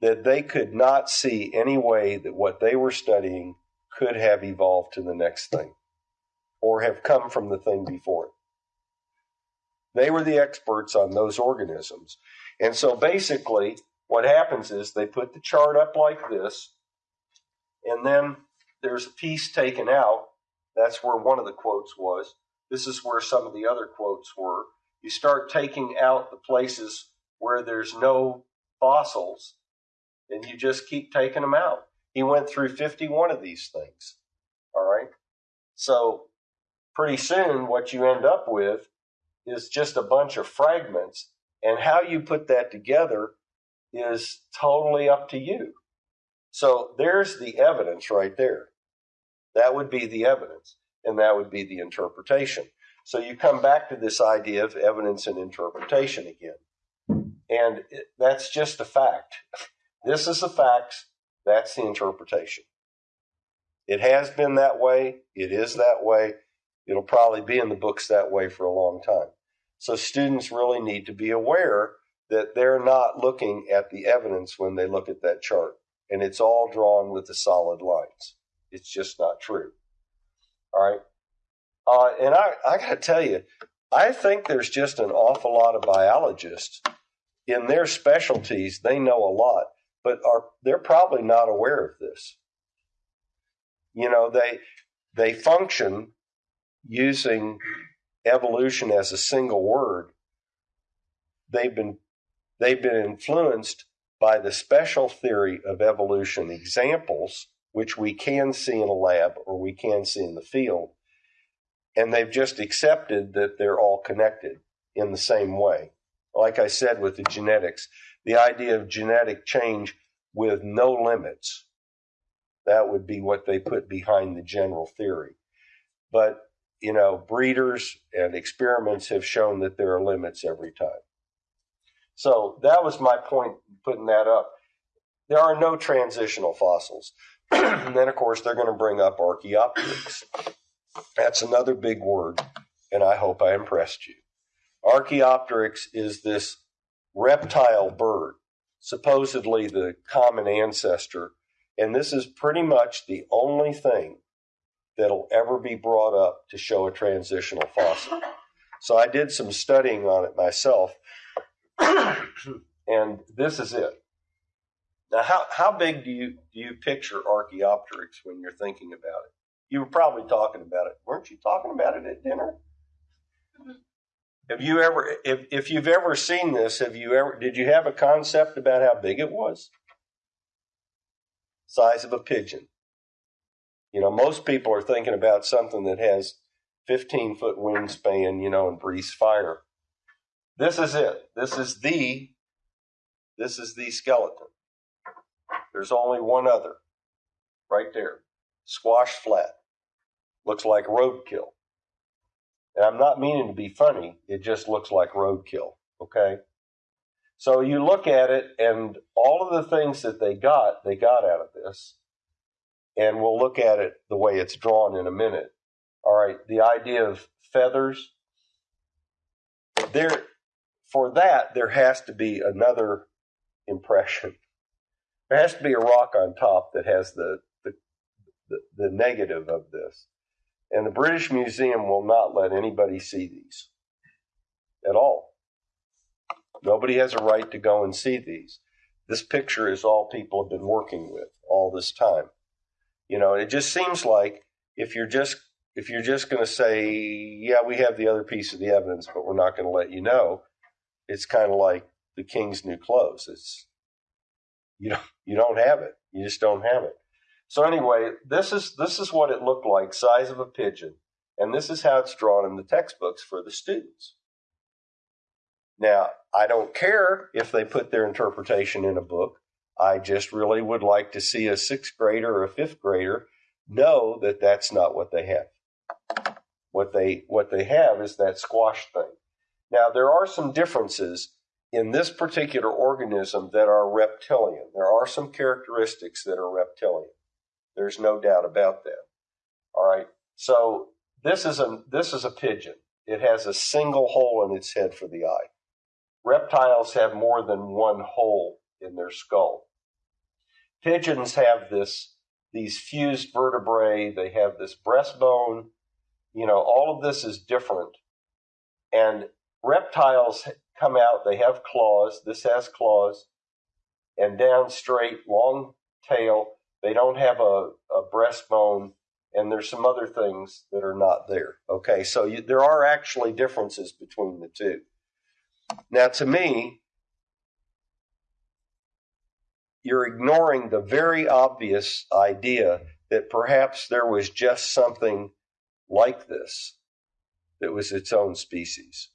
that they could not see any way that what they were studying could have evolved to the next thing or have come from the thing before it. They were the experts on those organisms. And so basically, what happens is they put the chart up like this, and then there's a piece taken out. That's where one of the quotes was. This is where some of the other quotes were. You start taking out the places where there's no fossils, and you just keep taking them out. He went through 51 of these things. All right. So pretty soon, what you end up with is just a bunch of fragments. And how you put that together is totally up to you. So there's the evidence right there. That would be the evidence, and that would be the interpretation. So you come back to this idea of evidence and interpretation again. And it, that's just a fact. This is the facts, that's the interpretation. It has been that way, it is that way, it'll probably be in the books that way for a long time. So students really need to be aware that they're not looking at the evidence when they look at that chart and it's all drawn with the solid lines. It's just not true. All right. Uh, and I, I got to tell you, I think there's just an awful lot of biologists in their specialties. They know a lot, but are they're probably not aware of this. You know, they they function using evolution as a single word. They've been they've been influenced by the special theory of evolution examples, which we can see in a lab or we can see in the field. And they've just accepted that they're all connected in the same way. Like I said with the genetics, the idea of genetic change with no limits, that would be what they put behind the general theory. But, you know, breeders and experiments have shown that there are limits every time. So that was my point putting that up. There are no transitional fossils. and then, of course, they're going to bring up Archaeopteryx. That's another big word, and I hope I impressed you. Archaeopteryx is this reptile bird, supposedly the common ancestor, and this is pretty much the only thing that'll ever be brought up to show a transitional fossil. So I did some studying on it myself, and this is it. Now, how, how big do you do you picture Archaeopteryx when you're thinking about it? You were probably talking about it, weren't you? Talking about it at dinner. Have you ever, if if you've ever seen this, have you ever? Did you have a concept about how big it was? Size of a pigeon. You know, most people are thinking about something that has 15 foot wingspan, you know, and breathes fire. This is it. This is the this is the skeleton. There's only one other. Right there. Squash flat. Looks like roadkill. And I'm not meaning to be funny, it just looks like roadkill. Okay? So you look at it, and all of the things that they got, they got out of this. And we'll look at it the way it's drawn in a minute. All right, the idea of feathers. There, for that, there has to be another impression. There has to be a rock on top that has the, the, the, negative of this. And the British Museum will not let anybody see these at all. Nobody has a right to go and see these. This picture is all people have been working with all this time. You know, it just seems like if you're just if you're just going to say, yeah, we have the other piece of the evidence, but we're not going to let you know, it's kind of like the king's new clothes. It's you don't you don't have it. You just don't have it. So anyway, this is this is what it looked like, size of a pigeon, and this is how it's drawn in the textbooks for the students. Now, I don't care if they put their interpretation in a book. I just really would like to see a sixth grader or a fifth grader know that that's not what they have. What they what they have is that squash thing. Now, there are some differences in this particular organism that are reptilian. There are some characteristics that are reptilian. There's no doubt about that. All right. So this is a this is a pigeon. It has a single hole in its head for the eye. Reptiles have more than one hole in their skull. Pigeons have this these fused vertebrae, they have this breastbone, you know, all of this is different. And reptiles come out, they have claws, this has claws, and down straight, long tail. They don't have a, a breastbone, and there's some other things that are not there. Okay, so you, there are actually differences between the two. Now, to me, you're ignoring the very obvious idea that perhaps there was just something like this that was its own species.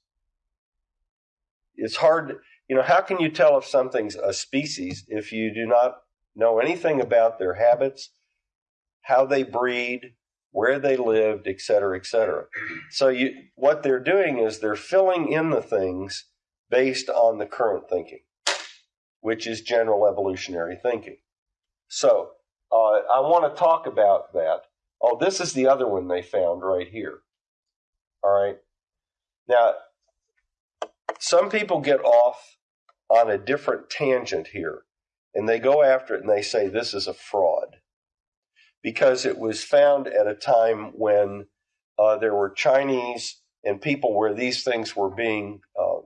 It's hard, you know, how can you tell if something's a species if you do not know anything about their habits, how they breed, where they lived, et cetera, et cetera. So you, what they're doing is they're filling in the things based on the current thinking, which is general evolutionary thinking. So uh, I want to talk about that. Oh, this is the other one they found right here. All right. Now, some people get off on a different tangent here and they go after it and they say this is a fraud because it was found at a time when uh, there were Chinese and people where these things were being uh,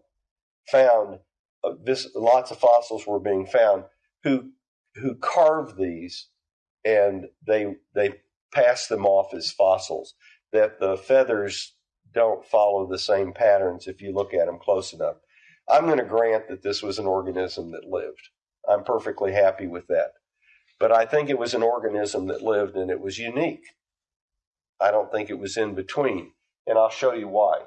found. Uh, this lots of fossils were being found who who carved these and they they passed them off as fossils. That the feathers don't follow the same patterns if you look at them close enough. I'm going to grant that this was an organism that lived. I'm perfectly happy with that. But I think it was an organism that lived and it was unique. I don't think it was in between. And I'll show you why.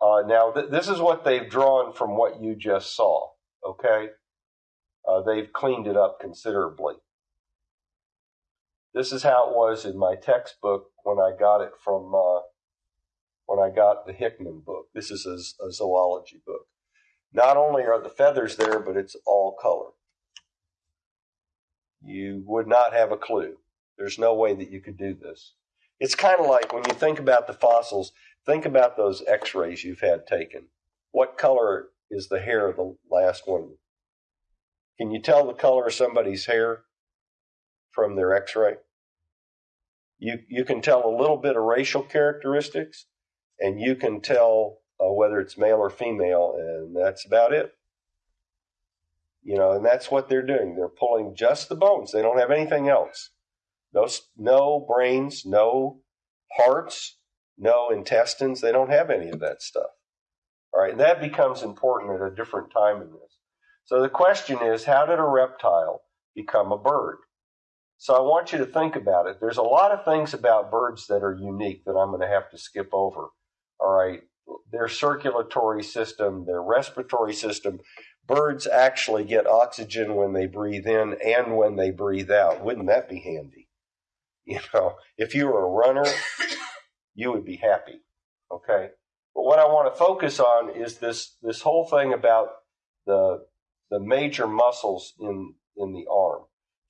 Uh, now, th- this is what they've drawn from what you just saw, okay? Uh, they've cleaned it up considerably. This is how it was in my textbook when I got it from, uh, when I got the Hickman book. This is a, a zoology book. Not only are the feathers there, but it's all color. You would not have a clue. There's no way that you could do this. It's kind of like when you think about the fossils, think about those x rays you've had taken. What color is the hair of the last one? Can you tell the color of somebody's hair from their x ray? You, you can tell a little bit of racial characteristics, and you can tell uh, whether it's male or female, and that's about it. You know, and that's what they're doing. They're pulling just the bones. They don't have anything else. No, no brains, no hearts, no intestines. They don't have any of that stuff. All right, and that becomes important at a different time in this. So the question is, how did a reptile become a bird? So I want you to think about it. There's a lot of things about birds that are unique that I'm going to have to skip over. All right, their circulatory system, their respiratory system. Birds actually get oxygen when they breathe in and when they breathe out. Wouldn't that be handy? You know, if you were a runner, you would be happy. Okay. But what I want to focus on is this this whole thing about the the major muscles in in the arm.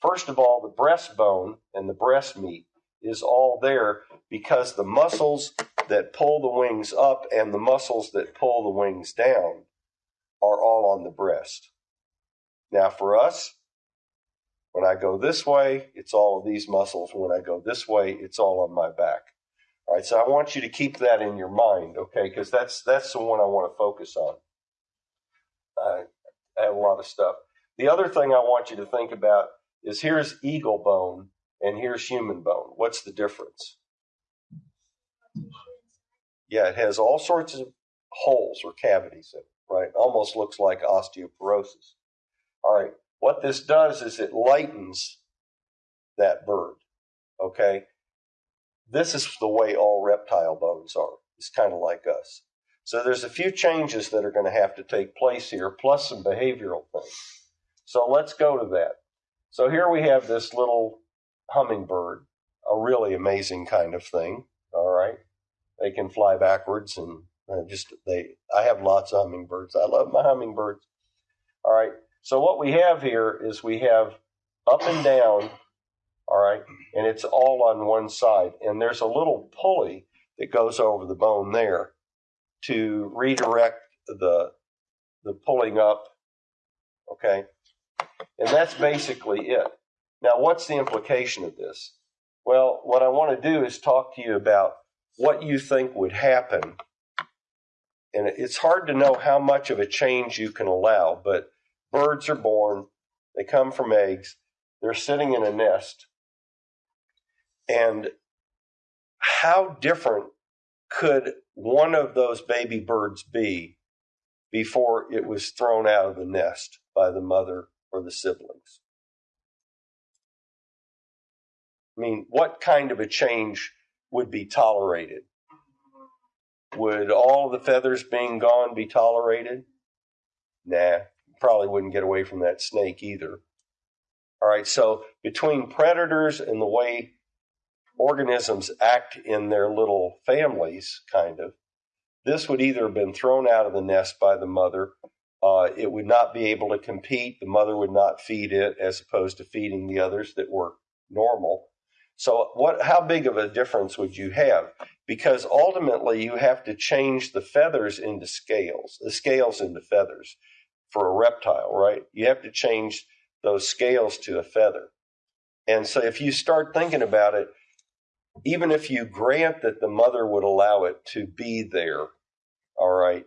First of all, the breastbone and the breast meat is all there because the muscles that pull the wings up and the muscles that pull the wings down are all on the breast. Now, for us, when I go this way, it's all of these muscles. When I go this way, it's all on my back. All right, so I want you to keep that in your mind, okay? Because that's that's the one I want to focus on. I, have a lot of stuff. The other thing I want you to think about is here's eagle bone and here's human bone. What's the difference? Yeah, it has all sorts of holes or cavities in it, right? Almost looks like osteoporosis. All right, what this does is it lightens that bird. Okay? This is the way all reptile bones are. It's kind of like us. So there's a few changes that are going to have to take place here, plus some behavioral things. So let's go to that. So here we have this little hummingbird, a really amazing kind of thing. All right. They can fly backwards and uh, just they I have lots of hummingbirds. I love my hummingbirds. All right. So what we have here is we have up and down, all right, and it's all on one side. And there's a little pulley that goes over the bone there to redirect the the pulling up. Okay. And that's basically it. Now, what's the implication of this? Well, what I want to do is talk to you about what you think would happen. And it's hard to know how much of a change you can allow, but Birds are born, they come from eggs, they're sitting in a nest. And how different could one of those baby birds be before it was thrown out of the nest by the mother or the siblings? I mean, what kind of a change would be tolerated? Would all the feathers being gone be tolerated? Nah, probably wouldn't get away from that snake either. All right, so between predators and the way organisms act in their little families, kind of, this would either have been thrown out of the nest by the mother. Uh, it would not be able to compete. The mother would not feed it as opposed to feeding the others that were normal. So, what? How big of a difference would you have? Because ultimately, you have to change the feathers into scales, the scales into feathers for a reptile, right? You have to change those scales to a feather. And so if you start thinking about it, even if you grant that the mother would allow it to be there, all right,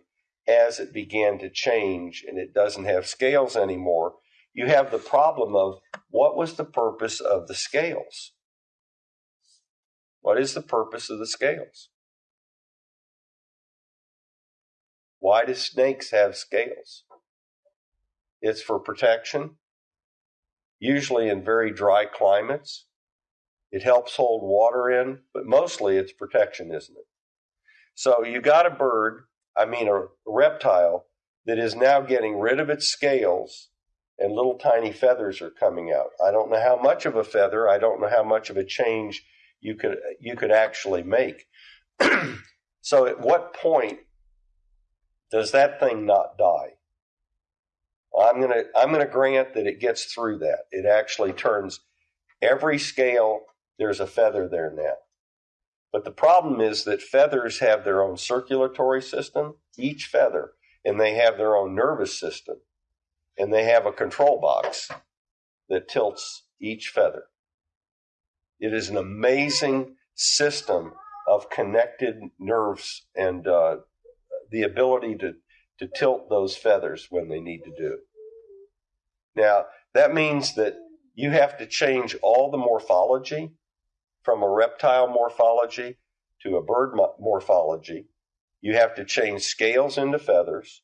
as it began to change and it doesn't have scales anymore, you have the problem of what was the purpose of the scales? What is the purpose of the scales? Why do snakes have scales? It's for protection, usually in very dry climates. It helps hold water in, but mostly it's protection, isn't it? So you got a bird, I mean a reptile, that is now getting rid of its scales and little tiny feathers are coming out. I don't know how much of a feather, I don't know how much of a change you could you could actually make. so at what point does that thing not die? I'm going to I'm to grant that it gets through that. It actually turns every scale there's a feather there now. But the problem is that feathers have their own circulatory system, each feather, and they have their own nervous system, and they have a control box that tilts each feather. It is an amazing system of connected nerves and uh, the ability to, to tilt those feathers when they need to do. Now, that means that you have to change all the morphology from a reptile morphology to a bird morphology. You have to change scales into feathers.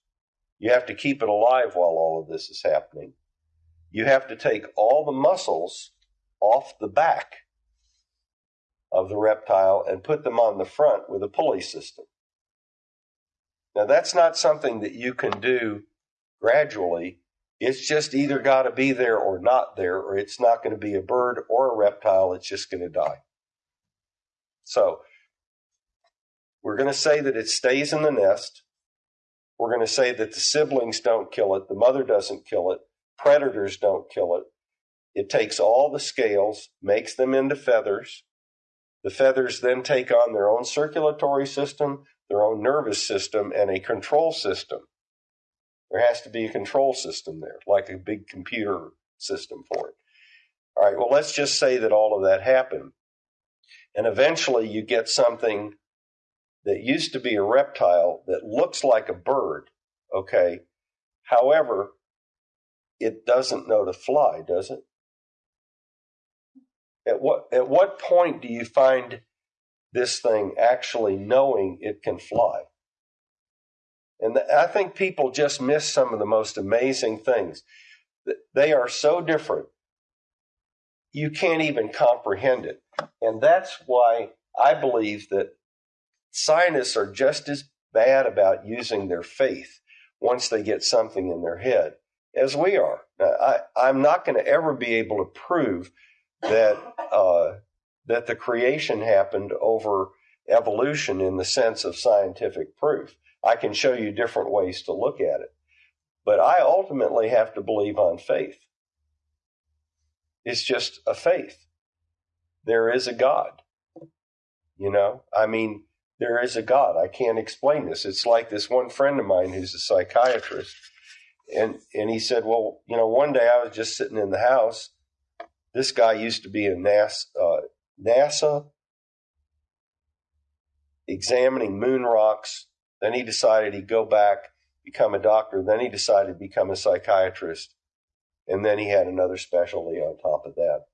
You have to keep it alive while all of this is happening. You have to take all the muscles off the back of the reptile and put them on the front with a pulley system. Now, that's not something that you can do gradually. It's just either got to be there or not there, or it's not going to be a bird or a reptile. It's just going to die. So, we're going to say that it stays in the nest. We're going to say that the siblings don't kill it, the mother doesn't kill it, predators don't kill it. It takes all the scales, makes them into feathers. The feathers then take on their own circulatory system, their own nervous system, and a control system. There has to be a control system there, like a big computer system for it. All right, well, let's just say that all of that happened. And eventually you get something that used to be a reptile that looks like a bird, okay? However, it doesn't know to fly, does it? At what, at what point do you find this thing actually knowing it can fly? And I think people just miss some of the most amazing things. They are so different, you can't even comprehend it. And that's why I believe that scientists are just as bad about using their faith once they get something in their head as we are. Now, I, I'm not going to ever be able to prove that uh, that the creation happened over evolution in the sense of scientific proof. I can show you different ways to look at it, but I ultimately have to believe on faith. It's just a faith. There is a God. You know, I mean, there is a God. I can't explain this. It's like this one friend of mine who's a psychiatrist, and and he said, well, you know, one day I was just sitting in the house. This guy used to be in NASA, uh, NASA examining moon rocks. Then he decided he'd go back, become a doctor. Then he decided to become a psychiatrist. And then he had another specialty on top of that.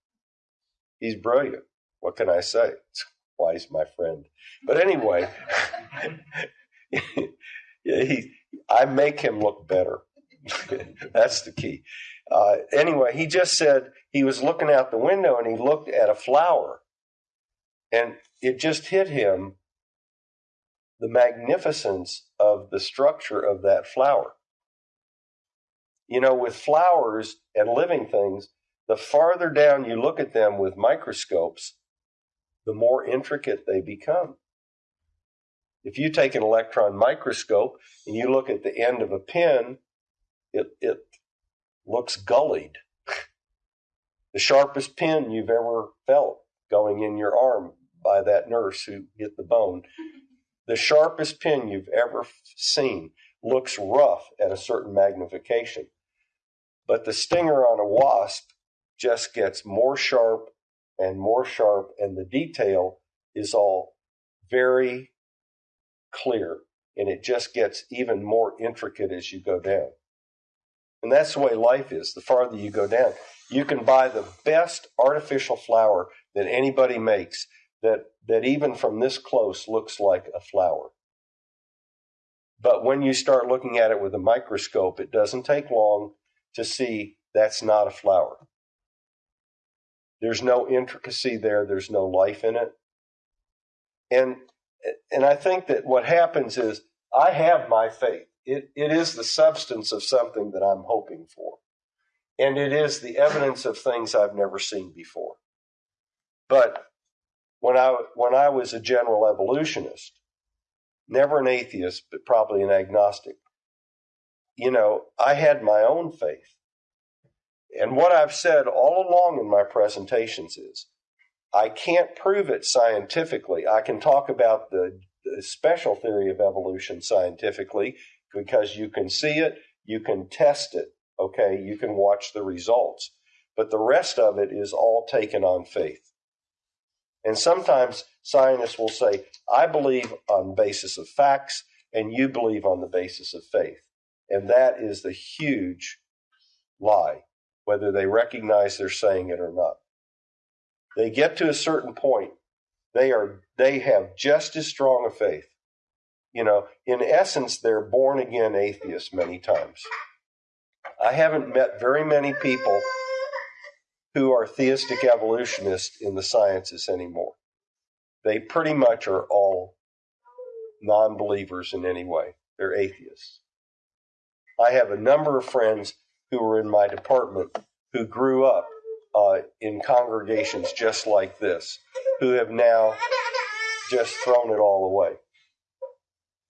He's brilliant. What can I say? It's why he's my friend. But anyway, he, I make him look better. That's the key. Uh, anyway, he just said he was looking out the window and he looked at a flower, and it just hit him the magnificence of the structure of that flower. You know, with flowers and living things, the farther down you look at them with microscopes, the more intricate they become. If you take an electron microscope and you look at the end of a pin, it, it looks gullied. the sharpest pin you've ever felt going in your arm by that nurse who hit the bone. The sharpest pin you've ever seen looks rough at a certain magnification. But the stinger on a wasp just gets more sharp and more sharp, and the detail is all very clear, and it just gets even more intricate as you go down. And that's the way life is. The farther you go down, you can buy the best artificial flower that anybody makes that, that even from this close looks like a flower. But when you start looking at it with a microscope, it doesn't take long to see that's not a flower. There's no intricacy there, there's no life in it. And and I think that what happens is I have my faith. It, it is the substance of something that I'm hoping for. And it is the evidence of things I've never seen before. But when I when I was a general evolutionist, never an atheist, but probably an agnostic, you know, I had my own faith. And what I've said all along in my presentations is I can't prove it scientifically. I can talk about the, the special theory of evolution scientifically because you can see it, you can test it, okay, you can watch the results. But the rest of it is all taken on faith. And sometimes scientists will say, I believe on basis of facts, and you believe on the basis of faith. And that is the huge lie, whether they recognize they're saying it or not. They get to a certain point, they are they have just as strong a faith. You know, in essence, they're born again atheists many times. I haven't met very many people who are theistic evolutionists in the sciences anymore. They pretty much are all non believers in any way, they're atheists. I have a number of friends who were in my department who grew up uh, in congregations just like this, who have now just thrown it all away.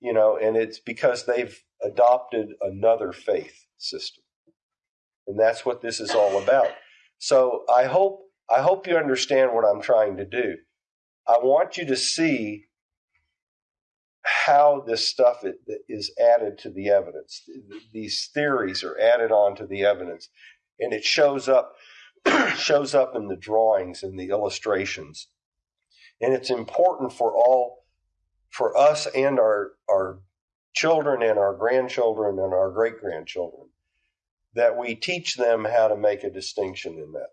You know, and it's because they've adopted another faith system. And that's what this is all about. So I hope I hope you understand what I'm trying to do. I want you to see how this stuff is added to the evidence. These theories are added on to the evidence, and it shows up shows up in the drawings and the illustrations. And it's important for all for us and our our children and our grandchildren and our great grandchildren that we teach them how to make a distinction in that.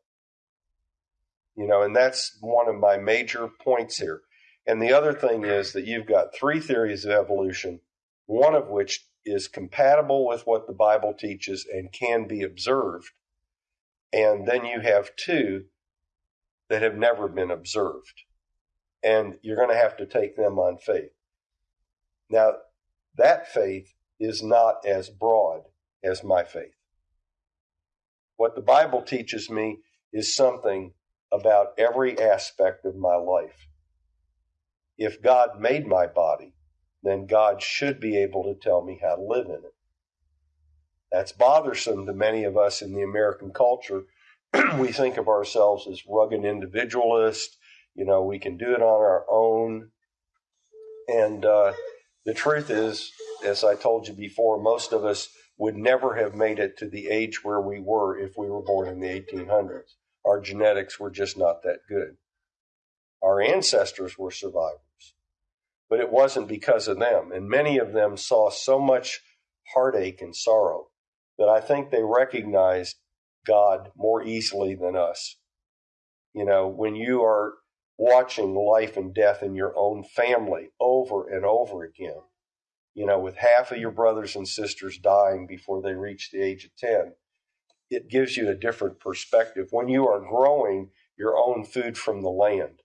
You know, and that's one of my major points here. And the other thing is that you've got three theories of evolution, one of which is compatible with what the Bible teaches and can be observed. And then you have two that have never been observed. And you're going to have to take them on faith. Now, that faith is not as broad as my faith. What the Bible teaches me is something about every aspect of my life if God made my body, then God should be able to tell me how to live in it. That's bothersome to many of us in the American culture. we think of ourselves as rugged individualists. You know, we can do it on our own. And uh, the truth is, as I told you before, most of us would never have made it to the age where we were if we were born in the 1800s. Our genetics were just not that good. Our ancestors were survivors but it wasn't because of them. And many of them saw so much heartache and sorrow that I think they recognized God more easily than us. You know, when you are watching life and death in your own family over and over again, you know, with half of your brothers and sisters dying before they reach the age of 10, it gives you a different perspective. When you are growing your own food from the land,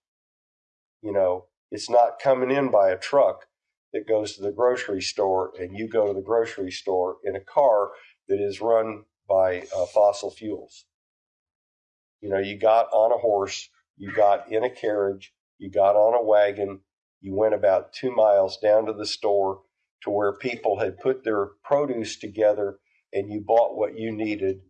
you know, it's not coming in by a truck that goes to the grocery store and you go to the grocery store in a car that is run by uh, fossil fuels. You know, you got on a horse, you got in a carriage, you got on a wagon, you went about two miles down to the store to where people had put their produce together and you bought what you needed.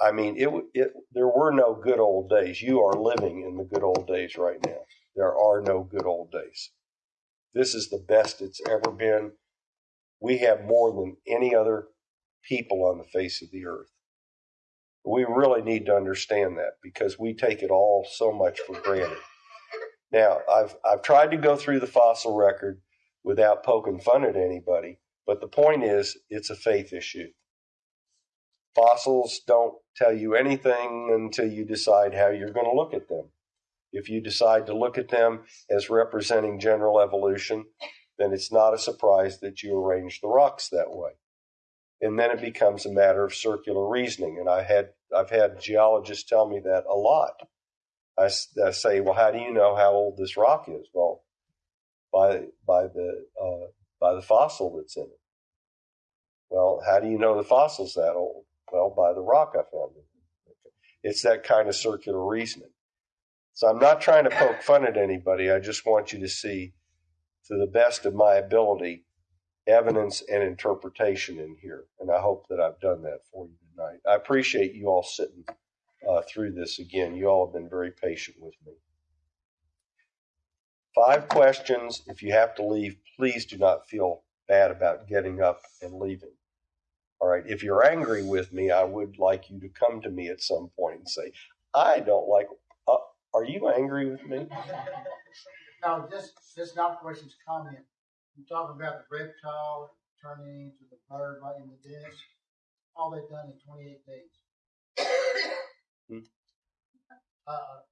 I mean, it, it there were no good old days. You are living in the good old days right now. There are no good old days. This is the best it's ever been. We have more than any other people on the face of the earth. We really need to understand that because we take it all so much for granted. Now, I've I've tried to go through the fossil record without poking fun at anybody, but the point is it's a faith issue. Fossils don't tell you anything until you decide how you're going to look at them. If you decide to look at them as representing general evolution, then it's not a surprise that you arrange the rocks that way. And then it becomes a matter of circular reasoning. And I had I've had geologists tell me that a lot. I, I say, well, how do you know how old this rock is? Well, by by the uh, by the fossil that's in it. Well, how do you know the fossil's that old? Well, by the rock I found it. It's that kind of circular reasoning. So I'm not trying to poke fun at anybody. I just want you to see, to the best of my ability, evidence and interpretation in here. And I hope that I've done that for you tonight. I appreciate you all sitting uh, through this again. You all have been very patient with me. Five questions. If you have to leave, please do not feel bad about getting up and leaving. All right. If you're angry with me, I would like you to come to me at some point and say, I don't like. Uh, are you angry with me? Now, this, this not questions, comment. You talk about the reptile turning into the bird right in the disc. All they've done in twenty-eight days. Hmm. Uh,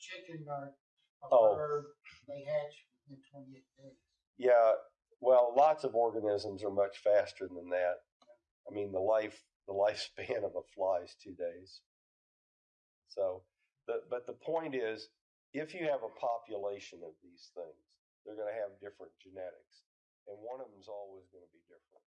chicken or a Oh. bird, they hatch within twenty-eight days. Yeah. Well, lots of organisms are much faster than that. I mean, the life the lifespan of a fly is two days. So, the, but the point is, if you have a population of these things, they're going to have different genetics, and one of them is always going to be different. So the question.